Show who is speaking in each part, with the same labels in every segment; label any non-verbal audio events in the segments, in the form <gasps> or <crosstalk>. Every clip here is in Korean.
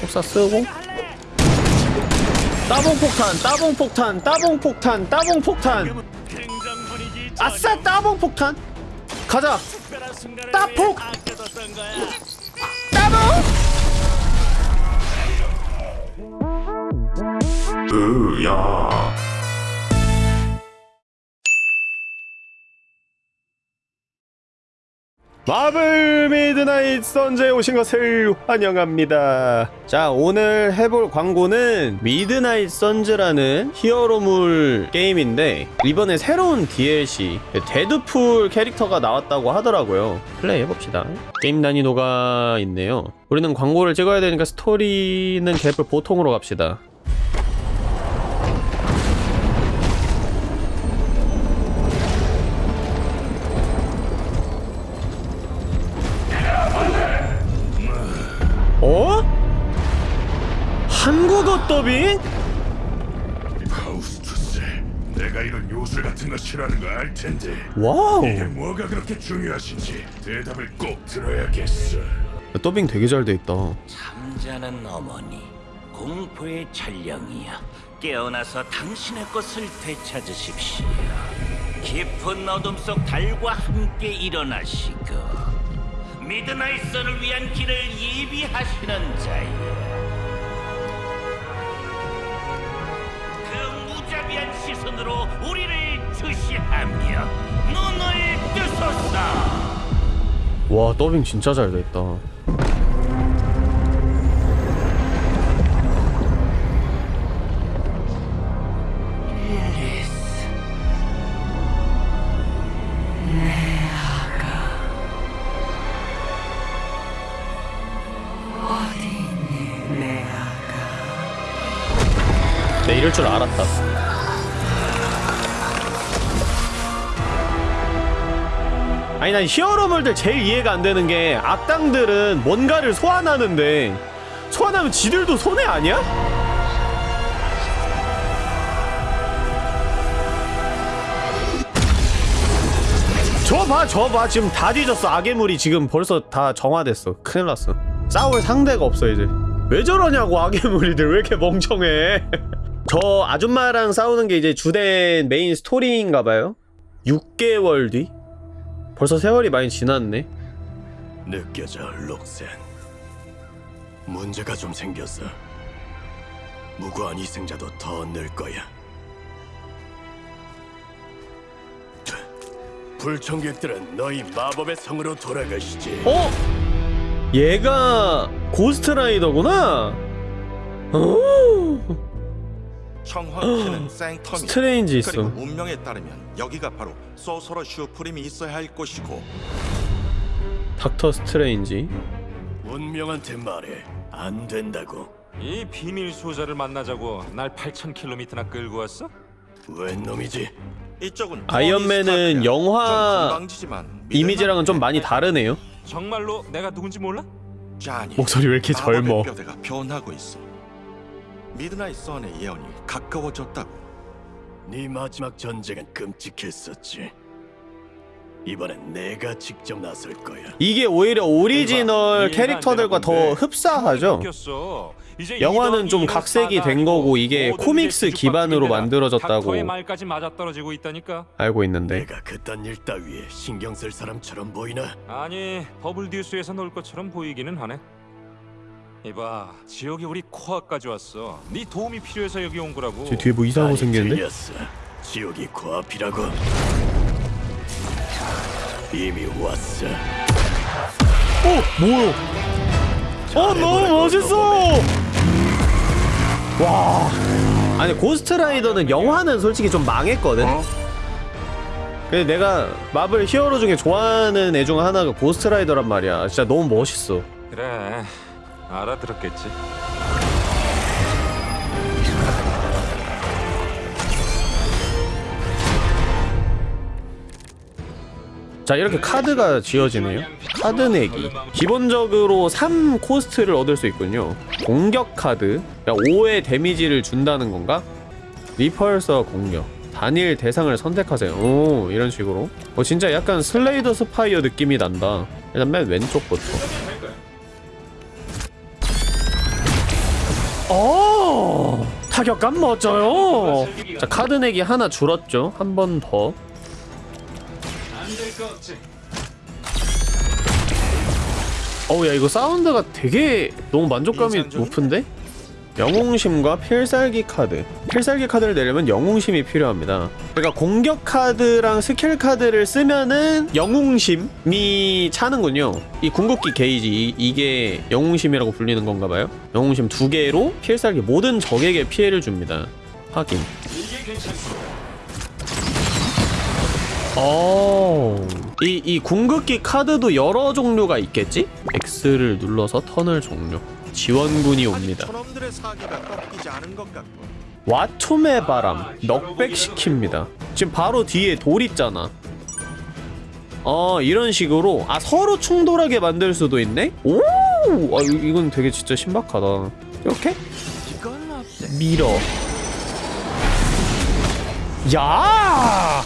Speaker 1: 속사 쓰고. 따봉 폭탄 따봉 폭탄 따봉 폭탄 따봉 폭탄. 아싸 따봉 폭탄. 가자. 따폭! 따봉. 으야 마블 미드나잇 선즈에 오신 것을 환영합니다. 자, 오늘 해볼 광고는 미드나잇 선즈라는 히어로물 게임인데 이번에 새로운 DLC 데드풀 캐릭터가 나왔다고 하더라고요. 플레이 해봅시다. 게임 난이도가 있네요. 우리는 광고를 찍어야 되니까 스토리는 개뿔 보통으로 갑시다. 한국어 더빙?
Speaker 2: 파우스투스, 내가 이런 요술 같은 거 싫어하는 거 알 텐데.
Speaker 1: Wow.
Speaker 2: 이게 뭐가 그렇게 중요하신지 대답을 꼭 들어야겠어.
Speaker 1: 더빙 되게 잘 돼 있다.
Speaker 3: 잠자는 어머니 공포의 전령이여 깨어나서 당신의 것을 되찾으십시오. 깊은 어둠 속 달과 함께 일어나시고 미드나잇 선을 위한 길을 예비하시는 자여 자비한 시선으로 우리를 주시하며 눈을 뜨소서.
Speaker 1: 와 더빙 진짜 잘 이럴 줄 알았다 아니 난 히어로물들 제일 이해가 안 되는 게 악당들은 뭔가를 소환하는데 소환하면 지들도 손해 아니야? 저 봐, 저 봐. 지금 다 뒤졌어. 악의 물이 지금 벌써 다 정화됐어. 큰일 났어. 싸울 상대가 없어, 이제. 왜 저러냐고, 악의 물이들. 왜 이렇게 멍청해. <laughs> 저 아줌마랑 싸우는 게 이제 주된 메인 스토리인가봐요. 6개월 뒤? 벌써 세월이 많이 지났네.
Speaker 2: 느껴져, 록센. 문제가 좀 생겼어. 무고한 희생자도 더 늘 거야. 불청객들은 너희 마법의 성으로 돌아가시지.
Speaker 1: 어? 얘가 고스트라이더구나? 어? <gasps> 스트레인지 있어.
Speaker 4: 운명에 따르면 여기가 바로 Sorcerer Supreme이 있어야 할 곳이고
Speaker 1: 닥터 스트레인지.
Speaker 2: 운명한테 말해. 안 된다고.
Speaker 5: 이 비밀 소자를 만나자고 날 8,000km나 끌고 왔어?
Speaker 2: 웬 놈이지?
Speaker 4: 이쪽은
Speaker 1: 아이언맨은. 영화 이미지랑은 좀. 많이 다르네요.
Speaker 5: 정말로 내가 누군지 몰라?
Speaker 4: 자니,
Speaker 1: 목소리 왜 이렇게 젊어?
Speaker 4: 뼈대가 변하고 있어 미드나잇 선의 예언이 가까워졌다고
Speaker 2: 네 마지막 전쟁은 끔찍했었지. 이번엔 내가 직접 나설 거야.
Speaker 1: 이게 오히려 오리지널 캐릭터들과 더. 흡사하죠. 영화는 좀 각색이 된 거고 이게 코믹스
Speaker 5: 게
Speaker 1: 기반으로 만들어졌다고
Speaker 5: 닥터의 말까지 맞아떨어지고 있다니까.
Speaker 1: 알고 있는데.
Speaker 2: 내가 그딴 일 따위에 신경 쓸 사람처럼 보이나?
Speaker 5: 아니 더블 듀스에서 놀 것처럼 보이기는 하네. 이봐 지역에 우리 코아까지 왔어. 네 도움이 필요해서 여기 온 거라고.
Speaker 1: 저 뒤에 뭐 이상한 거 생겼는데?
Speaker 2: 틀렸어. 지옥이 코앞이라고. 이미 왔어.
Speaker 1: 어, 뭐야? 어, 너무 멋있어. 와. 아니 고스트라이더는 영화는 솔직히 좀 망했거든. 근데 내가 마블 히어로 중에 좋아하는 애 중 하나가 고스트라이더란 말이야. 진짜 너무 멋있어.
Speaker 5: 그래 알아들었겠지.
Speaker 1: 자 이렇게 카드가 지어지네요. 카드 내기. 기본적으로 3 코스트를 얻을 수 있군요. 공격 카드. 5의 데미지를 준다는 건가? repulsor 공격. 단일 대상을 선택하세요. 오 이런 식으로. 어 진짜 약간 Slay the Spire 느낌이 난다. 일단 맨 왼쪽부터 어 타격감 멋져요 자 카드 내기 하나 줄었죠 한 번더
Speaker 5: 안될것 같지.
Speaker 1: 어우 야 이거 사운드가 되게 너무 만족감이? 높은데? 영웅심과 필살기 카드 필살기 카드를 내려면 영웅심이 필요합니다 그러니까 공격 카드랑 스킬 카드를 쓰면은 영웅심이 차는군요 이 궁극기 게이지 이, 이게 영웅심이라고 불리는 건가봐요 영웅심 두 개로 필살기 모든 적에게 피해를 줍니다 확인. 어. 이, 이 궁극기 카드도 여러 종류가 있겠지? X를 눌러서 턴을 종료. 지원군이 옵니다. 와툼의 바람, 넉백시킵니다. 지금 바로 뒤에 돌 있잖아. 어, 이런 식으로. 아, 서로 충돌하게 만들 수도 있네? 오! 아, 이- 이건 되게 진짜 신박하다. 이렇게? 밀어. 야!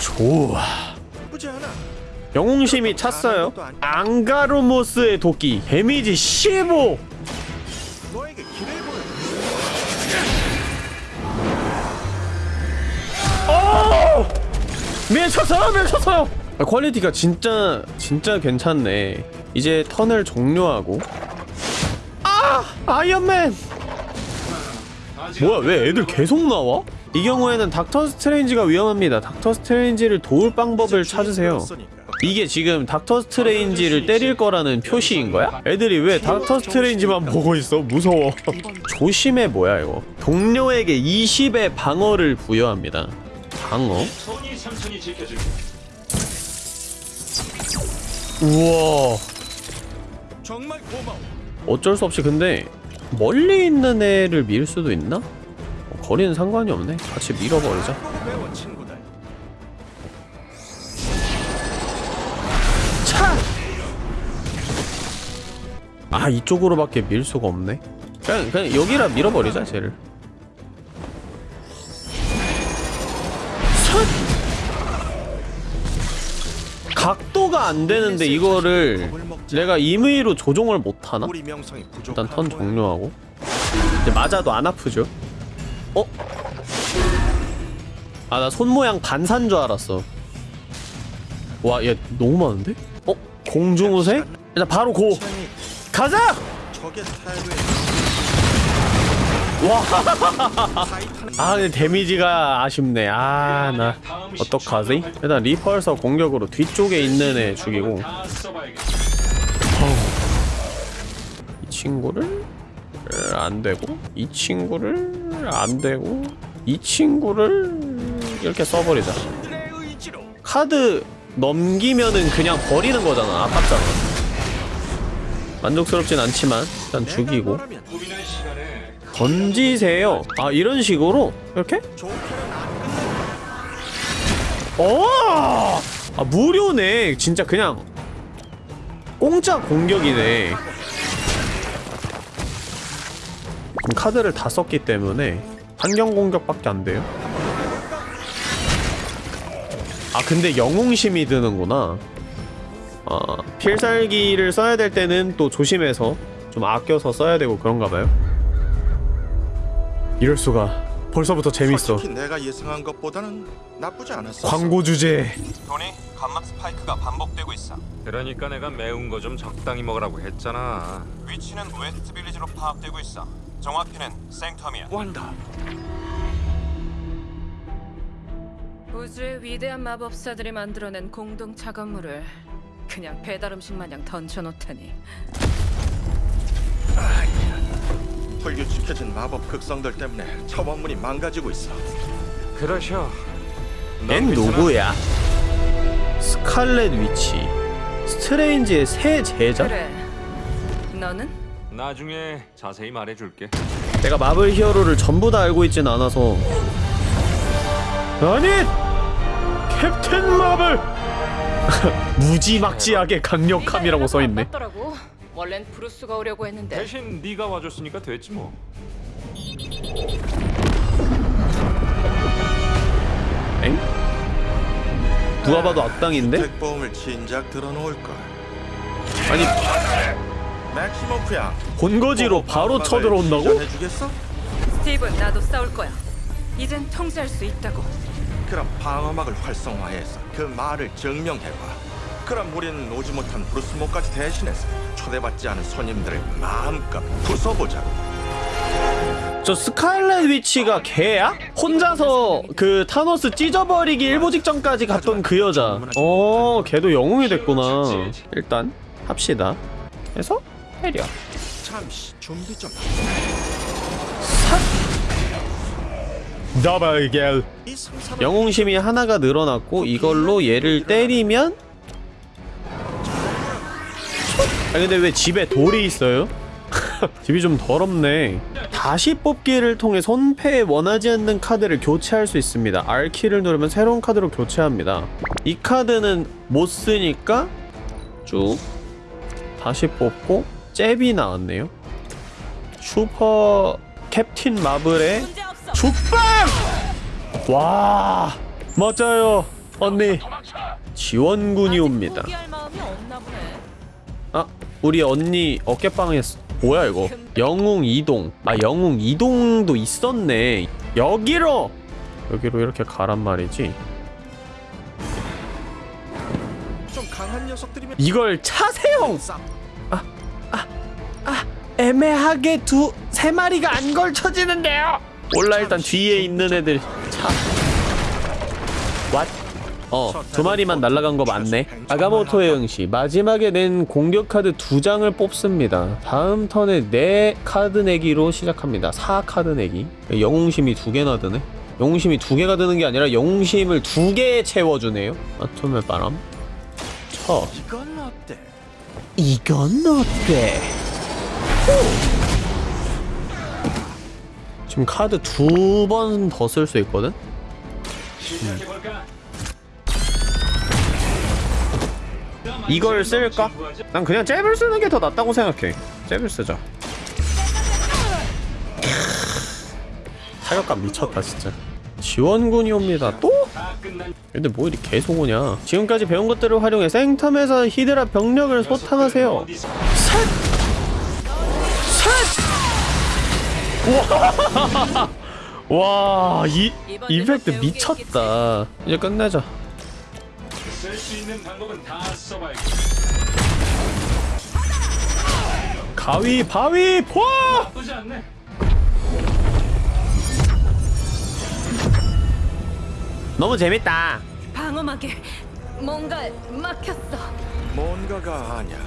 Speaker 1: 좋아. 영웅심이 찼어요. 앙가로모스의 도끼 데미지 15.
Speaker 4: 너에게 길을 보여
Speaker 1: 밀쳤어요, 밀쳤어요. 아, 퀄리티가 진짜 진짜 괜찮네. 이제 턴을 종료하고. 아, 아이언맨. 뭐야, 왜 애들 계속 나와? 이 경우에는 닥터 스트레인지가 위험합니다. 닥터 스트레인지를 도울 방법을 찾으세요. 이게 지금 닥터 스트레인지를 때릴 거라는 표시인 거야? 애들이 왜 닥터 스트레인지만 보고 있어? 무서워. <laughs> 조심해 뭐야 이거. 동료에게 20의 방어를 부여합니다. 방어? 우와.
Speaker 4: 정말 고마워
Speaker 1: 어쩔 수 없이 근데 멀리 있는 애를 밀 수도 있나? 어, 거리는 상관이 없네. 같이 밀어버리자. 아 이쪽으로밖에 밀 수가 없네. 그냥 그냥 여기라 밀어버리자 쟤를. 선! 각도가 안 되는데 이거를 내가 임의로 조종을 못 하나?
Speaker 4: 우리 명성이 부족한
Speaker 1: 일단 턴. 종료하고 이제 맞아도 안 아프죠? 어? 아 나 손 모양 반산 줄 알았어 와 얘 너무 많은데? 어? 공중우색? 일단 바로 고! 가자!
Speaker 4: 적의 태도에
Speaker 1: 와! 아 근데 데미지가 아쉽네 아 나 어떡하지? 일단 리펄서 공격으로 뒤쪽에 있는 애 죽이고
Speaker 5: 다 써봐야겠다.
Speaker 1: 이 친구를 으, 안 되고 이 친구를 안 되고 이 친구를 이렇게 써버리자 카드 넘기면은 그냥 버리는 거잖아 아깝잖아 만족스럽진 않지만 일단 죽이고. 던지세요. 아 이런 식으로? 이렇게? 어! 아 무료네. 진짜 그냥 공짜 공격이네. 카드를 다 썼기 때문에 환경 공격밖에 안 돼요. 아 근데 영웅심이 드는구나 아 필살기를 써야 될 때는 또 조심해서 좀 아껴서 써야 되고 그런가 봐요. 이럴 수가. 벌써부터 재밌어.
Speaker 4: 솔직히 내가 예상한 것보다는 나쁘지 않았어.
Speaker 1: 광고 주제.
Speaker 4: 토니 감마 스파이크가 반복되고 있어.
Speaker 5: 그러니까 내가 매운 거 좀 적당히 먹으라고 했잖아.
Speaker 4: 위치는 웨스트 빌리지로 파악되고 있어. 정확히는 생텀이야. 완다.
Speaker 6: 우주의 위대한 마법사들이 만들어낸 공동 작업물을 그냥 배달 음식 마냥 던져놓다니
Speaker 4: 불규칙해진 마법 극성들 때문에 첨원문이 망가지고 있어
Speaker 5: 그러셔.
Speaker 1: 얜 누구야? 스칼렛 위치 스트레인지의 새 제자?
Speaker 6: 그래 너는?
Speaker 5: 나중에 자세히 말해줄게.
Speaker 1: 내가 마블 히어로를 전부 다 알고 있진 않아서 아니! 캡틴 마블! <laughs> 무지막지하게 강력함이라고 써있네
Speaker 6: 원래는 브루스가 오려고 했는데
Speaker 5: 대신 네가 와줬으니까 됐지 뭐.
Speaker 1: 엥? 누가 봐도 악당인데?
Speaker 4: 택보험을 진작 들어놓을 걸
Speaker 1: 아니
Speaker 4: 맥 시모프야.
Speaker 1: 본거지로 바로 쳐들어온다고?
Speaker 4: 해주겠어?
Speaker 6: 스티븐 나도 싸울 거야. 이젠 통제할 수 있다고.
Speaker 4: 그럼 방어막을 활성화해서 그 말을 증명해봐. 그럼 우린 오지 못한 브루스모까지 대신해서 초대받지 않은 손님들을 마음껏 부숴보자고.
Speaker 1: 저 스칼렛 위치가 걔야? 혼자서 그 타노스 찢어버리기 일보 직전까지 갔던 그 여자 어 걔도 영웅이 됐구나 일단 합시다 해서 때려
Speaker 4: 잠시 준비 좀.
Speaker 1: 더블 겔 영웅심이 하나가 늘어났고 이걸로 얘를 때리면 아 근데 왜 집에 돌이 있어요? <laughs> 집이 좀 더럽네 다시 뽑기를 통해 손패에 원하지 않는 카드를 교체할 수 있습니다 R키를 누르면 새로운 카드로 교체합니다 이 카드는 못 쓰니까 쭉 다시 뽑고 잽이 나왔네요 슈퍼 캡틴 마블의 죽방! 와 맞아요 언니 지원군이 옵니다. 아 우리 언니 어깨빵 했어 뭐야 이거? 영웅 이동. 아 영웅 이동도 있었네. 여기로! 여기로 이렇게 가란 말이지? 이걸 차세용
Speaker 4: 싹
Speaker 1: 애매하게 두 세 마리가 안 걸쳐지는데요? 몰라 일단 뒤에 있는 애들. 차. 왓? 어, 두 마리만 날아간 거 맞네. 아가모토의 응시. 마지막에 낸 공격 카드 두 장을 뽑습니다. 다음 턴에 네 카드 내기로 시작합니다. 4 카드 내기. 영웅심이 두 개나 드네. 영웅심이 두 개가 드는 게 아니라 영웅심을 두 개 채워주네요. 아톰의 바람. 쳐.
Speaker 4: 이건 어때?
Speaker 1: 이건 어때? 지금 카드 두 번 더 쓸 수 있거든? 이걸 쓸까? 난 그냥 잽을 쓰는 게 더 낫다고 생각해. 잽을 쓰자. 타격감 미쳤다 진짜. 지원군이 옵니다. 또? 근데 뭐 이리 계속 오냐? 지금까지 배운 것들을 활용해 생텀에서 히드라 병력을 소탕하세요. 셋! 셋! 와, <laughs> 와, 이 이펙트 미쳤다. 이제 끝내자.
Speaker 5: 쓸수 있는 방법은 다 써봐야겠.
Speaker 1: 가위, 바위, 포!
Speaker 5: 나쁘지 않네.
Speaker 1: 너무 재밌다.
Speaker 6: 방어막에 뭔가 막혔어.
Speaker 4: 뭔가가 아냐.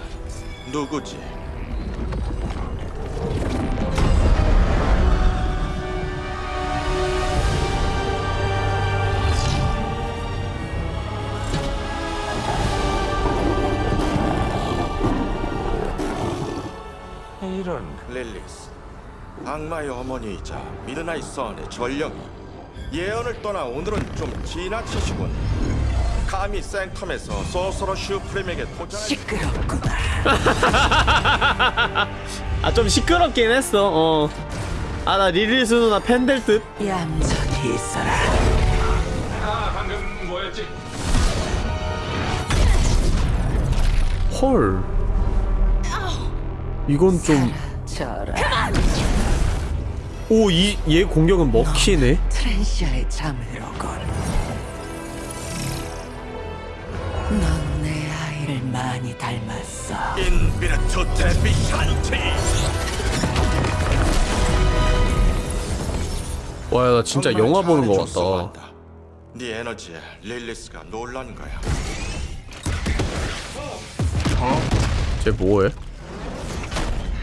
Speaker 4: 누구지?
Speaker 5: 이런.
Speaker 4: 릴리스. 악마의 어머니이자 미드나잇 선의 전령이 예언을 떠나 오늘은 좀 지나치시군. 감히 생텀에서 Sorcerer Supreme에게 도전할 <laughs>
Speaker 1: 아, 좀 시끄럽긴 했어. 어. 아, 나 리리스 누나 팬 될 듯.
Speaker 7: 얌전히 있어라.
Speaker 5: 아 방금 뭐였지?
Speaker 1: 헐. 이건 좀. 오, 이, 얘 공격은 먹히네.
Speaker 7: 트렌시아의 자매로군. 넌내 아이를 많이 닮았어.
Speaker 4: 인비르투 데비샨티.
Speaker 1: 와, 나 진짜 영화 보는 거
Speaker 4: 잘해줬어,
Speaker 1: 같다.
Speaker 4: 네 에너지에 릴리스가 놀란 거야.
Speaker 1: 쟤 뭐해?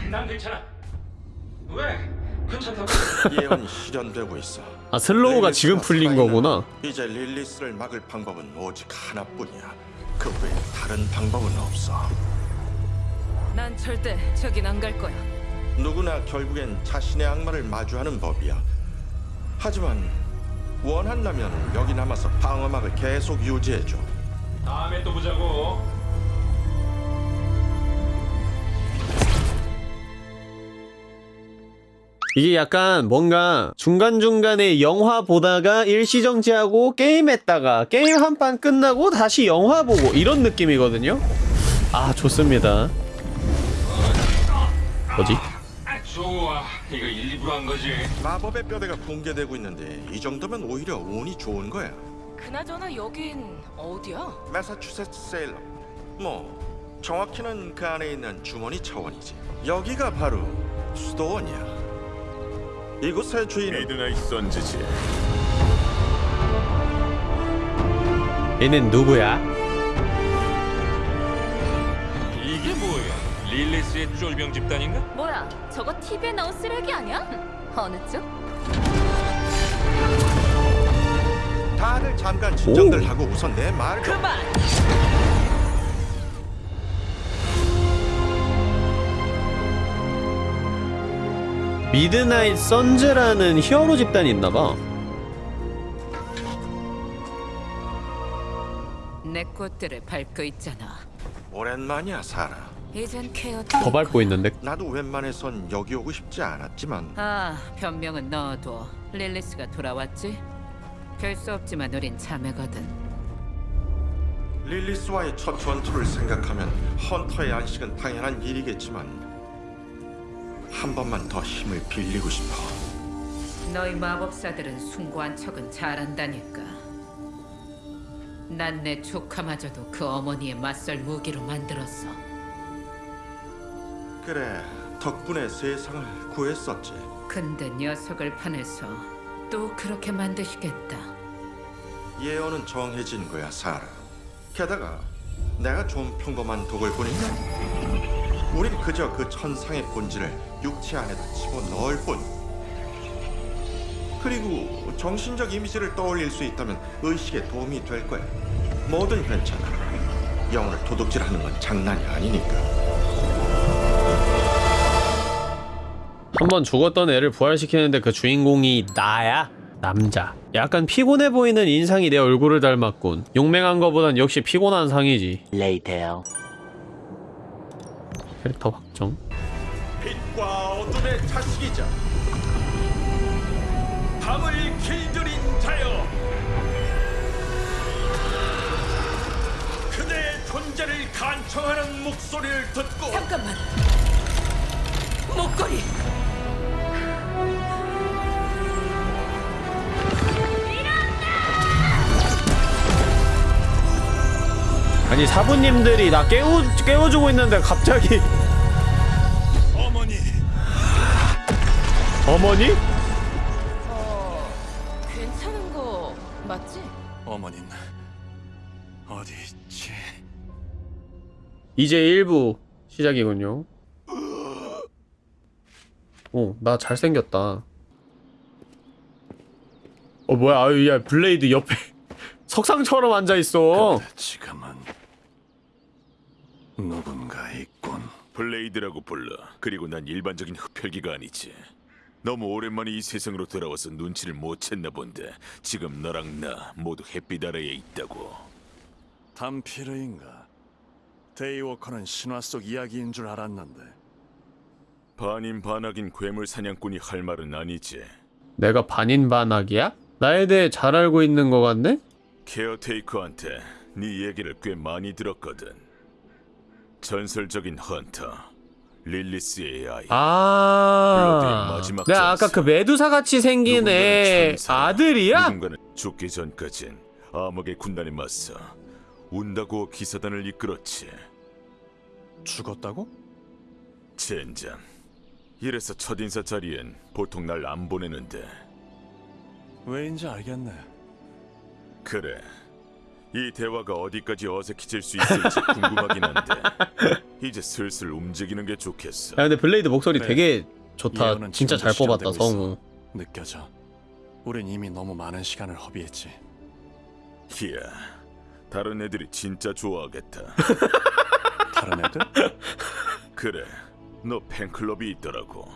Speaker 5: 난 괜찮아. 왜? 괜찮다고?
Speaker 4: 예언이 실현되고 있어.
Speaker 1: 아, slow가 지금 풀린 거구나.
Speaker 4: 이제 릴리스를 막을 방법은 오직 하나뿐이야. 그 외에 다른 방법은 없어.
Speaker 6: 난 절대 저긴 안 갈 거야.
Speaker 4: 누구나 결국엔 자신의 악마를 마주하는 법이야. 하지만 원한다면 여기 남아서 방어막을 계속 유지해줘.
Speaker 5: 다음에 또 보자고.
Speaker 1: 이게 약간 뭔가 중간중간에 영화 보다가 일시정지하고 게임했다가 게임 한 판 끝나고 다시 영화 보고 이런 느낌이거든요? 아, 좋습니다. 뭐지?
Speaker 5: 아, 좋아. 이거 일부러 한 거지.
Speaker 4: 마법의 뼈대가 붕괴되고 있는데 이 정도면 오히려 운이 좋은 거야.
Speaker 6: 그나저나 여긴 어디야?
Speaker 4: 매사추세츠 세일럼. 뭐 정확히는 그 안에 있는 주머니 차원이지. 여기가 바로 수도원이야. 이곳의 주인은
Speaker 8: 미드나잇 선즈지.
Speaker 1: 얘는 누구야?
Speaker 5: 이게 뭐야? 릴리스의 쫄병 집단인가?
Speaker 9: 뭐야? 저거 TV에 나온 쓰레기 아니야? <laughs> 어느 쪽?
Speaker 4: 다들 잠깐 진정들
Speaker 1: 오.
Speaker 4: 하고 우선 내좀
Speaker 6: 그만.
Speaker 1: 미드나잇 선즈라는 히어로 집단이 있나봐.
Speaker 6: 내 꽃들을 밟고 있잖아.
Speaker 4: 오랜만이야 사라.
Speaker 6: 이젠 케어.
Speaker 1: 더 밟고 있는데.
Speaker 4: 나도 웬만해선 여기 오고 싶지 않았지만
Speaker 6: 아, 변명은 넣어둬. 릴리스가 돌아왔지? 별 수 없지만 우린 자매거든.
Speaker 4: 릴리스와의 첫 전투를 생각하면 헌터의 안식은 당연한 일이겠지만 한 번만 더 힘을 빌리고 싶어.
Speaker 6: 너희 마법사들은 숭고한 척은 잘한다니까. 난 내 조카마저도 그 어머니의 맞설 무기로 만들었어.
Speaker 4: 그래 덕분에 세상을 구했었지.
Speaker 6: 근데 녀석을 파내서 또 그렇게 만드시겠다.
Speaker 4: 예언은 정해진 거야 사라. 게다가 내가 좀 평범한 도굴꾼이냐? 우린 그저 그 천상의 본질을 육체 안에다 집어넣을 뿐. 그리고 정신적 이미지를 떠올릴 수 있다면 의식에 도움이 될 거야. 뭐든 괜찮아. 영혼을 도둑질하는 건 장난이 아니니까.
Speaker 1: 한번 죽었던 애를 부활시키는데 그 주인공이 나야? 남자. 약간 피곤해 보이는 인상이 내 얼굴을 닮았군. 용맹한 거보단 역시 피곤한 상이지.
Speaker 7: Later.
Speaker 1: 캐릭터 확정.
Speaker 4: 빛과 어둠의 자식이자 밤을 길들인 자여 그대의 존재를 간청하는 목소리를 듣고
Speaker 6: 잠깐만. 목걸이.
Speaker 1: 아니 사부님들이 나 깨워 깨워주고 있는데 갑자기
Speaker 8: 어머니?
Speaker 1: 어,
Speaker 9: 괜찮은 거 맞지?
Speaker 8: 어머닌 어디 있지?
Speaker 1: 이제 1부 시작이군요. 오, 나 잘생겼다. 어, 뭐야, 아유, 야, 블레이드 옆에 <laughs> 석상처럼 앉아있어.
Speaker 8: 지금은 누군가 있군. 블레이드라고 불러. 그리고 난 일반적인 흡혈귀가 아니지. 너무 오랜만에 이 세상으로 돌아와서 눈치를 못 챘나 본데 지금 너랑 나 모두 햇빛 아래에 있다고.
Speaker 10: 담피르인가? daywalker는 신화 속 이야기인 줄 알았는데
Speaker 8: 반인 반악인 괴물 사냥꾼이 할 말은 아니지.
Speaker 1: 내가 반인반악이야? 나에 대해 잘 알고 있는 것 같네?
Speaker 8: 케어테이커한테 네 얘기를 꽤 많이 들었거든. 전설적인 헌터 아이. 블러드의
Speaker 1: 아,
Speaker 8: 마지막
Speaker 1: 내가 아까
Speaker 8: 전설.
Speaker 1: 그 메두사 같이 생긴 애
Speaker 8: 천사,
Speaker 1: 아들이야?
Speaker 8: 누군가는 죽기 전까진 암흑의 군단에 맞서 운다고 기사단을 이끌었지.
Speaker 10: 죽었다고?
Speaker 8: 젠장. 이래서 첫인사 자리엔 보통 날 안 보내는데
Speaker 10: 왜인지 알겠네.
Speaker 8: 그래. 이 대화가 어디까지 어색해질 수 있을지 <laughs> 궁금하긴 한데 이제 슬슬 움직이는 게 좋겠어.
Speaker 1: 야, 근데 블레이드 목소리
Speaker 10: 네.
Speaker 1: 되게 좋다. 진짜 잘 뽑았다, 성우.
Speaker 10: 느껴져. 우린 이미 너무 많은 시간을 허비했지.
Speaker 8: 이야, 다른 애들이 진짜 좋아하겠다. <laughs>
Speaker 10: 다른 애들?
Speaker 8: 그래, 너 팬클럽이 있더라고.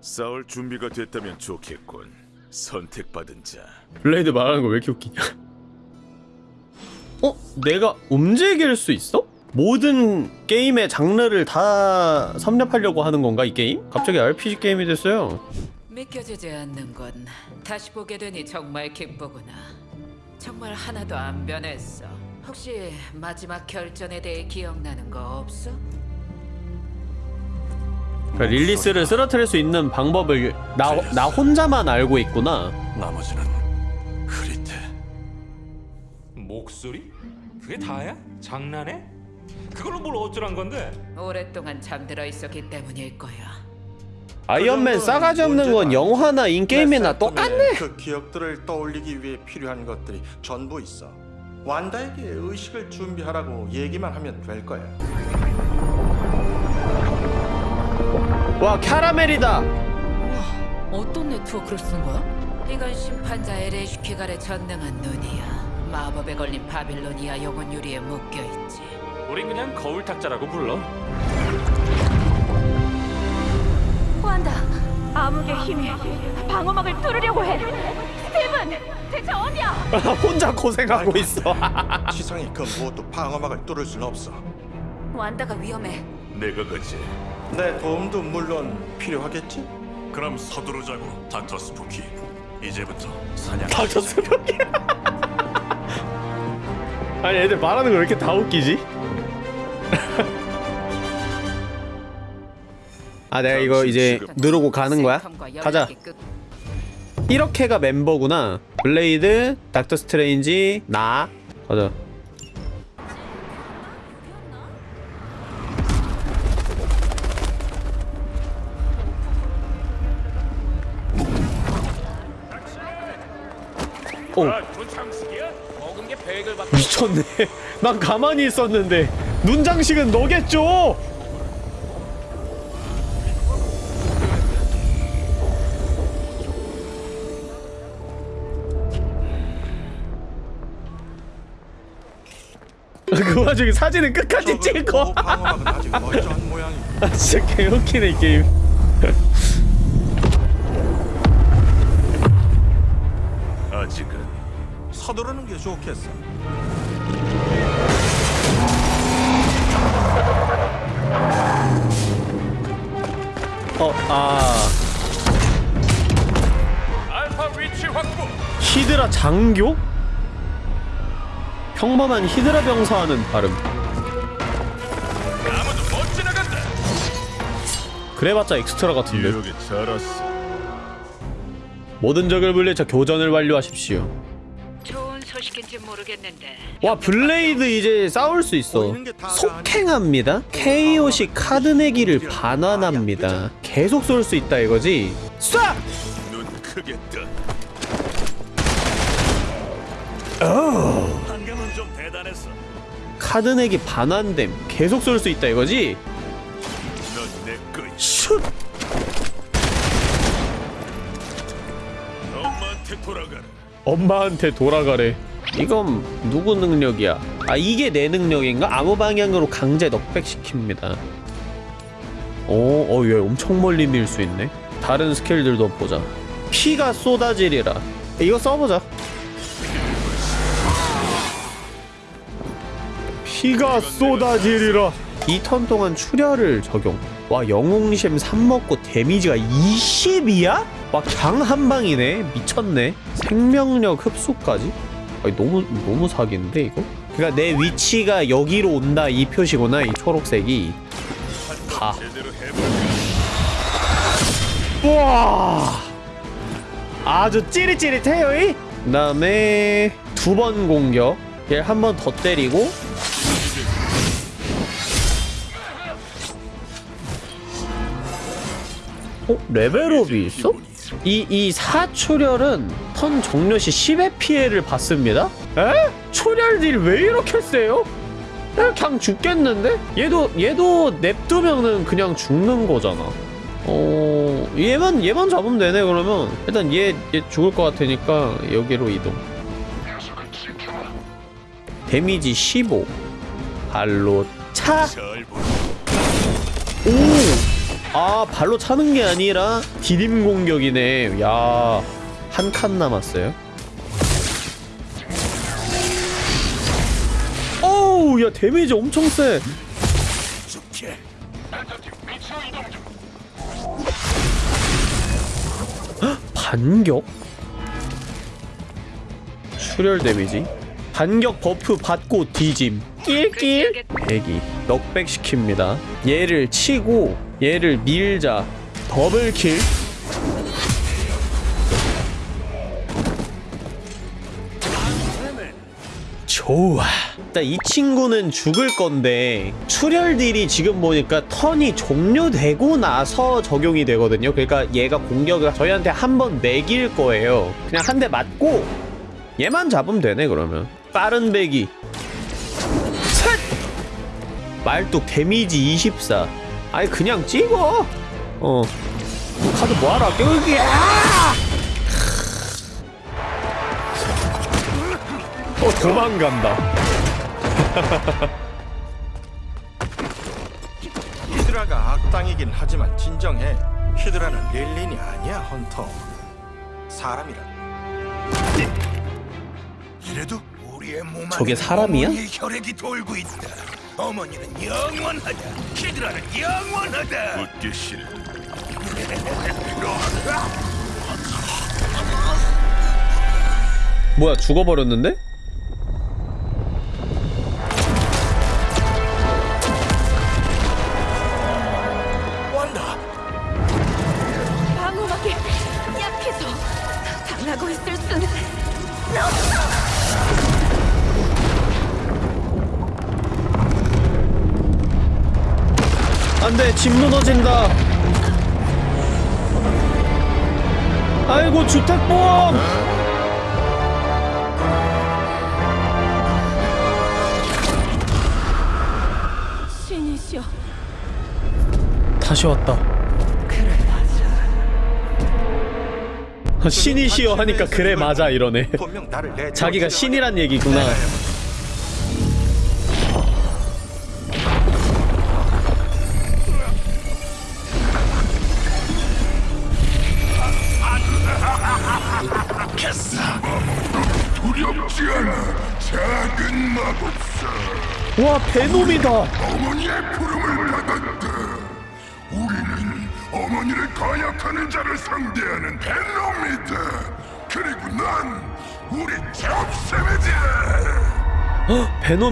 Speaker 8: 싸울 준비가 됐다면 좋겠군. 선택받은 자.
Speaker 1: 블레이드 말하는 거 왜 이렇게 웃기냐? 어? 내가 움직일 수 있어? 모든 게임의 장르를 다 섭렵하려고 하는 건가 이 게임? 갑자기 RPG 게임이 됐어요.
Speaker 6: 믿겨지지 않는 건 다시 보게 되니 정말 기쁘구나. 정말 하나도 안 변했어. 혹시 마지막 결전에 대해 기억나는 거 없어?
Speaker 1: 그러니까 릴리스를 쓰러뜨릴 수 있는 방법을 나, 나 혼자만 알고 있구나
Speaker 10: 나머지는.
Speaker 5: 목소리? 그게 다야? 장난해? 그걸로 뭘 어쩌란 건데?
Speaker 6: 오랫동안 잠들어 있었기 때문일 거야.
Speaker 1: 아이언맨 싸가지 없는 건 영화나 인게임이나 똑같네
Speaker 4: 그 기억들을 떠올리기 위해 필요한 것들이 전부 있어. 완다에게 의식을 준비하라고 얘기만 하면 될 거야.
Speaker 1: 와 캐러멜이다
Speaker 9: 어떤 네트워크를 쓴 거야?
Speaker 6: 이건 심판자 에레슈키갈의 전능한 눈이야. 마법에 걸린 바빌로니아 영혼 유리에 묶여 있지.
Speaker 5: 우린 그냥 거울 탁자라고 불러.
Speaker 9: 완다. 암흑의 힘이 방어막을 뚫으려고 해. 스티븐, 대체 어디야?
Speaker 1: 혼자 고생하고 있어 <laughs>
Speaker 4: 지상이 그 무엇도 방어막을 뚫을 순 없어.
Speaker 9: 완다가 위험해.
Speaker 8: 내가 가지.
Speaker 4: 내 도움도 물론 필요하겠지?
Speaker 10: 그럼 서두르자고 닥터 스푸키. 이제부터 사냥.
Speaker 1: 닥터 스푸키 아니 애들 말하는 거 왜 이렇게 다 웃기지? 아 내가 이거 이제 누르고 가는 거야? 가자. 이렇게가 멤버구나. 블레이드, 닥터 스트레인지, 나. 가자. 오 미쳤네 난 가만히 있었는데 눈장식은 너겠죠? 그 와중에 사진은 끝까지
Speaker 4: 모양이. <laughs>
Speaker 1: 아 진짜 개웃기네 이 게임
Speaker 8: 아직은
Speaker 4: 서두르는 게 좋겠어.
Speaker 1: 어아
Speaker 5: 위치 확보.
Speaker 1: 히드라 장교? 평범한 히드라
Speaker 5: 못 지나간다.
Speaker 1: 그래봤자 엑스트라 같은데. 모든 적을 물리쳐 교전을 완료하십시오
Speaker 6: 소식인지 모르겠는데
Speaker 1: 와 블레이드 이제 싸울 수 있어 속행합니다 KO시 카드 내기를 반환합니다 계속 쏠 수 있다 이거지 쏴!
Speaker 8: 눈 크게 떠.
Speaker 11: 방금은 좀 대단했어.
Speaker 1: 카드 내기 반환됨 계속 쏠 수 있다 이거지
Speaker 8: 넌내.
Speaker 1: 슛!
Speaker 8: 엄마한테 돌아가라.
Speaker 1: 엄마한테 돌아가래 이건 누구 능력이야? 아 이게 내 능력인가? 아무 방향으로 강제 넉백시킵니다. 오, 어, 얘 엄청 멀리 밀 수 있네. 다른 스킬들도 보자. 피가 쏟아지리라. 이거 써보자. 피가 쏟아지리라. 2턴 동안 출혈을 적용. 와 영웅심 3 먹고 데미지가 20이야? 와 강 한방이네. 미쳤네. 생명력 흡수까지? 아니 너무 너무 사기인데 이거? 그니까 내 위치가 여기로 온다 이 표시구나 이 초록색이
Speaker 8: 해볼까?
Speaker 1: 우와 아주 찌릿찌릿해요 이? 그 다음에 두 번 공격 얘를 한 번 더 때리고 어? 레벨업이 있어? 이, 이 사초렬은 턴 종료 시 10의 피해를 받습니다? 에? 초렬 딜 왜 이렇게 세요? 에, 그냥 죽겠는데? 얘도 얘도 냅두면은 그냥 죽는 거잖아 어... 얘만 얘만 잡으면 되네 그러면 일단 얘, 얘 죽을 것 같으니까 여기로 이동 데미지 15 발로 차. 오! 아 발로 차는 게 아니라 디딤 공격이네 야 한 칸 남았어요 오우 야 데미지 엄청 세. 반격? 출혈 데미지 반격 buff 받고 뒤짐 낄낄낄 대기 knockback 시킵니다. 얘를 치고 얘를 밀자. double kill. 좋아. 일단 이 친구는 죽을 건데 출혈 deal이 지금 보니까 턴이 종료되고 나서 적용이 되거든요. 그러니까 얘가 공격을 저희한테 한번 매길 거예요. 그냥 한 대 맞고 얘만 잡으면 되네 그러면. 빠른 배기. 셋! 말뚝 데미지 24 아니 그냥 찍어 어 카드 뭐하라 껴기 어 도망간다 <laughs>
Speaker 4: 히드라가 악당이긴 하지만 진정해. 히드라는 릴린이 아니야, 헌터. 사람이라.
Speaker 12: 이래도 우리의 몸 안에
Speaker 1: 저게 사람이야?
Speaker 12: 혈액이 돌고 있다. 어머니는 영원하다. 히드라는 영원하다.
Speaker 8: 웃기 싫어.
Speaker 1: 뭐야 죽어버렸는데? 집 무너진다. 아이고 주택보험!
Speaker 9: 신이시여.
Speaker 1: 다시 왔다.
Speaker 7: 그래 맞아.
Speaker 1: 신이시여 하니까 그래 맞아 이러네. 자기가 신이란 얘기구나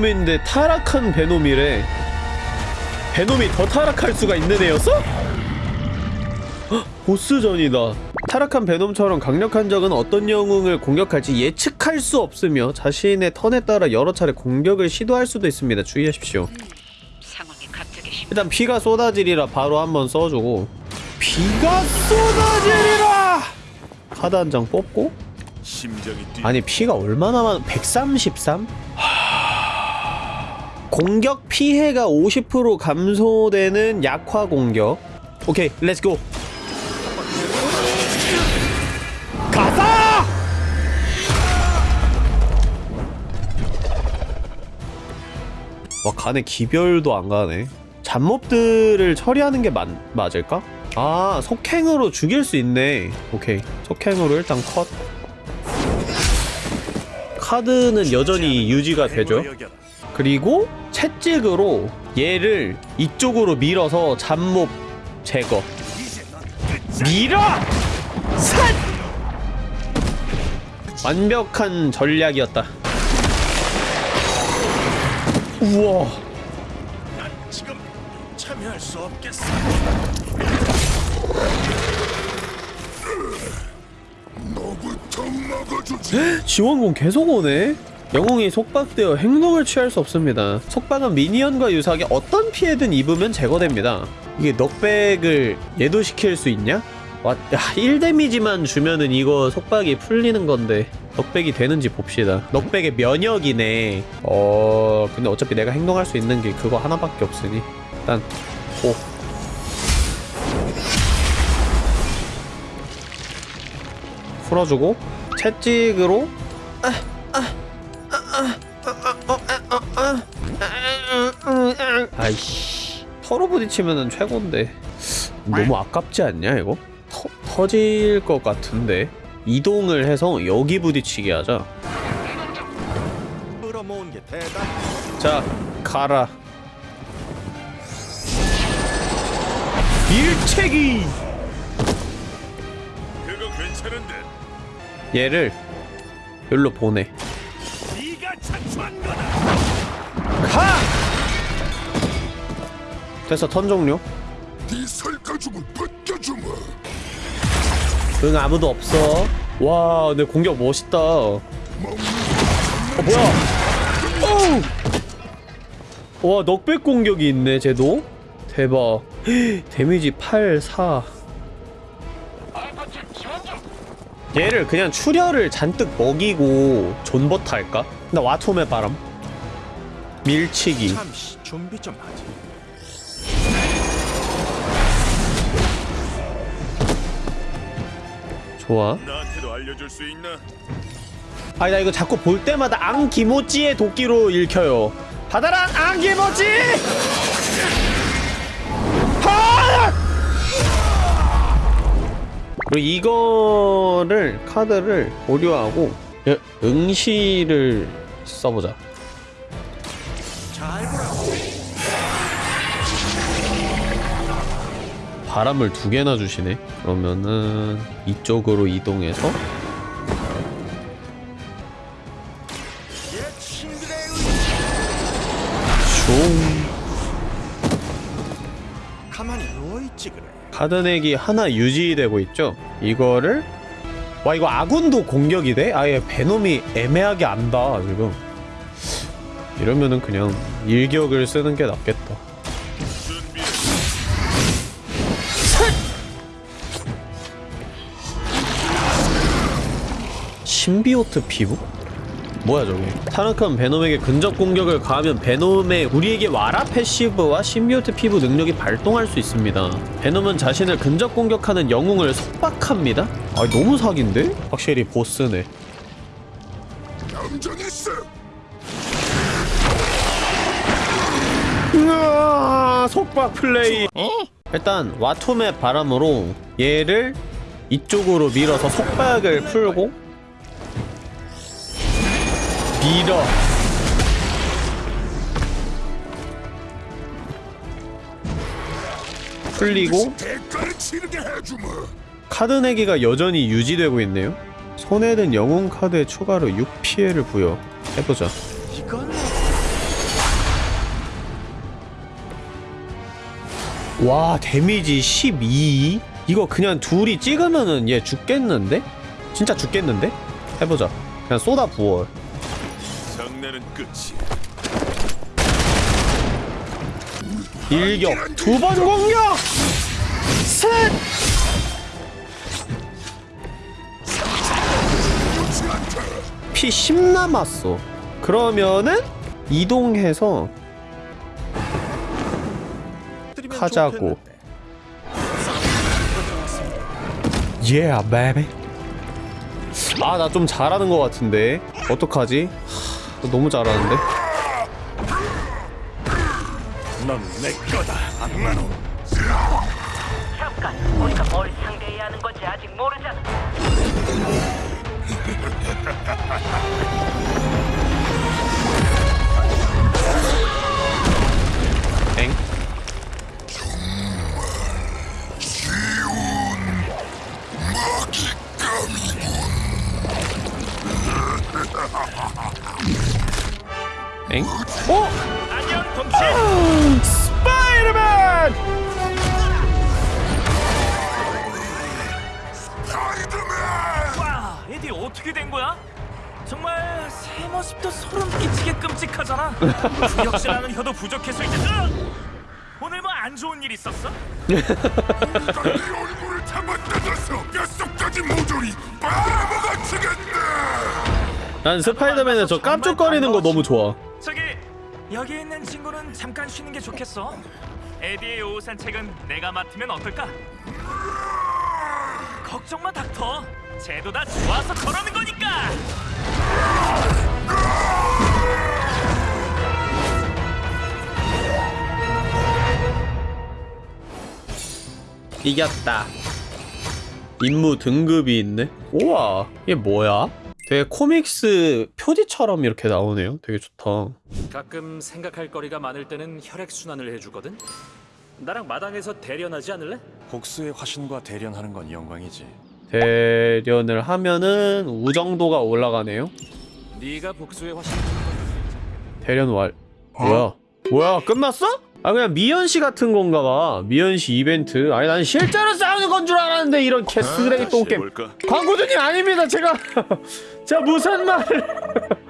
Speaker 1: 베놈인데 타락한 베놈이래 베놈이 더 타락할 수가 있는 애였어? 헉, 보스전이다 타락한 베놈처럼 강력한 적은 어떤 영웅을 공격할지 예측할 수 없으며 자신의 턴에 따라 여러 차례 공격을 시도할 수도 있습니다 주의하십시오 일단 피가 쏟아지리라 바로 한번 써주고 피가 쏟아지리라 카드 한 장 뽑고. 아니 피가 얼마나 많아 133? 공격 피해가 50% 감소되는 약화 공격. 오케이 let's go 가자! 와 가네 기별도 안 가네. 잡몹들을 처리하는 게 맞, 맞을까? 아 속행으로 죽일 수 있네. 오케이 속행으로 일단 컷. 카드는 여전히 유지가 되죠 그리고 채찍으로 얘를 이쪽으로 밀어서 잡몹 제거 밀어! 산! 완벽한 전략이었다 우와. 지원군 계속 오네 영웅이 속박되어 행동을 취할 수 없습니다. 속박은 minion과 유사하게 어떤 피해든 입으면 제거됩니다. 이게 knockback을 예도시킬 수 있냐? 와, 야, 1데미지만 주면은 이거 속박이 풀리는 건데 knockback이 되는지 봅시다. knockback의 면역이네. 어... 근데 어차피 내가 행동할 수 있는 게 그거 하나밖에 없으니. 일단 오 풀어주고 채찍으로 아 이씨 서로 부딪히면은 최고인데 너무 아깝지 않냐 이거? 터, 터질 것 같은데 이동을 해서 여기 부딪히게 하자. 자 가라 일체기
Speaker 8: 그거 괜찮은데.
Speaker 1: 얘를 여기로 보내
Speaker 11: 네 가!
Speaker 1: 됐어 턴 종료.
Speaker 12: 네 설가죽을 벗겨주마.
Speaker 1: 응 아무도 없어. 와 근데 공격 멋있다. 어 뭐야? 어우! 와 knockback 공격이 있네 쟤도? 대박. <gasps> 데미지 8 4 얘를 그냥 출혈을 잔뜩 먹이고 존버타 할까? 나 와톰의 바람 밀치기
Speaker 4: 잠시 준비 좀 하지.
Speaker 1: 좋아
Speaker 8: 나한테도 알려줄 수 있나?
Speaker 1: 아니 나 이거 자꾸 볼 때마다 앙기모찌의 도끼로 읽혀요 받아라 앙기모찌 하! 그리고 이거를 카드를 보류하고 여- 응시를 써보자. 바람을 두 개나 주시네 그러면은 이쪽으로 이동해서 내기 하나 유지되고 있죠 이거를 와 이거 아군도 공격이 돼? 아예 베놈이 애매하게 안다 지금 이러면은 그냥 일격을 쓰는 게 낫겠다 신비오트 피부? 뭐야 저게? 타락한 베놈에게 근접 공격을 가하면 베놈의 우리에게 와라 패시브와 신비오트 피부 능력이 발동할 수 있습니다. 베놈은 자신을 근접 공격하는 영웅을 속박합니다. 아 너무 사기인데? 확실히 보스네. 으아, 속박 플레이. 일단 와톰의 바람으로 얘를 이쪽으로 밀어서 속박을 풀고 밀어 풀리고. 카드 내기가 여전히 유지되고 있네요 든 영웅 카드에 추가로 6피해를 부여 해보자
Speaker 4: 이건
Speaker 1: 와 데미지 12 이거 그냥 둘이 찍으면은 얘 죽겠는데? 진짜 죽겠는데? 해보자 그냥 쏟아 부어
Speaker 8: 장난은 끝이.
Speaker 1: 일격 두 번 공격 셋 피 10 남았어 그러면은 이동해서 하자고. Yeah, baby. 아, 나 좀 잘하는 것 같은데. 어떡하지? 하, 너무 잘하는데?
Speaker 12: 넌내 거다, 악마노.
Speaker 7: 잠깐, 우리가 뭘 상대해야 하는 건지 아직 모르잖아. <laughs>
Speaker 11: 역질하는 혀도 부족해서 이제 으! 오늘 뭐 안 좋은 일 있었어?
Speaker 12: 네 얼굴을 잡아 뜯어서 뼛속까지 모조리 바라보아치겠네
Speaker 1: 난 스파이더맨의 저 깜짝거리는 거 너무 좋아.
Speaker 11: 저기 여기 있는 친구는 잠깐 쉬는 게 좋겠어. 에디의 오후 산책은 내가 맡으면 어떨까? 걱정 마 닥터. 쟤도 다 좋아서 그러는 거니까.
Speaker 1: 이겼다. 임무 등급이 있네. 우와, 이게 뭐야? 되게 코믹스 표지처럼 이렇게 나오네요. 되게 좋다.
Speaker 13: 가끔 생각할 거리가 많을 때는 혈액 순환을 해주거든. 나랑 마당에서 대련하지 않을래?
Speaker 10: 복수의 화신과 대련하는 건 영광이지.
Speaker 1: 대련을 하면은 우정도가 올라가네요.
Speaker 13: 네가 복수의 화신
Speaker 1: 대련 왈. 뭐야? 뭐야? 끝났어? 아 그냥 미연씨 같은 건가 봐. 미연씨 이벤트. 아니 난 실제로 싸우는 건 줄 알았는데 이런 개쓰레기 똥게임.
Speaker 8: 해볼까?
Speaker 1: 광고주님 아닙니다. 제가 <laughs> 제가 무슨 말을 <laughs>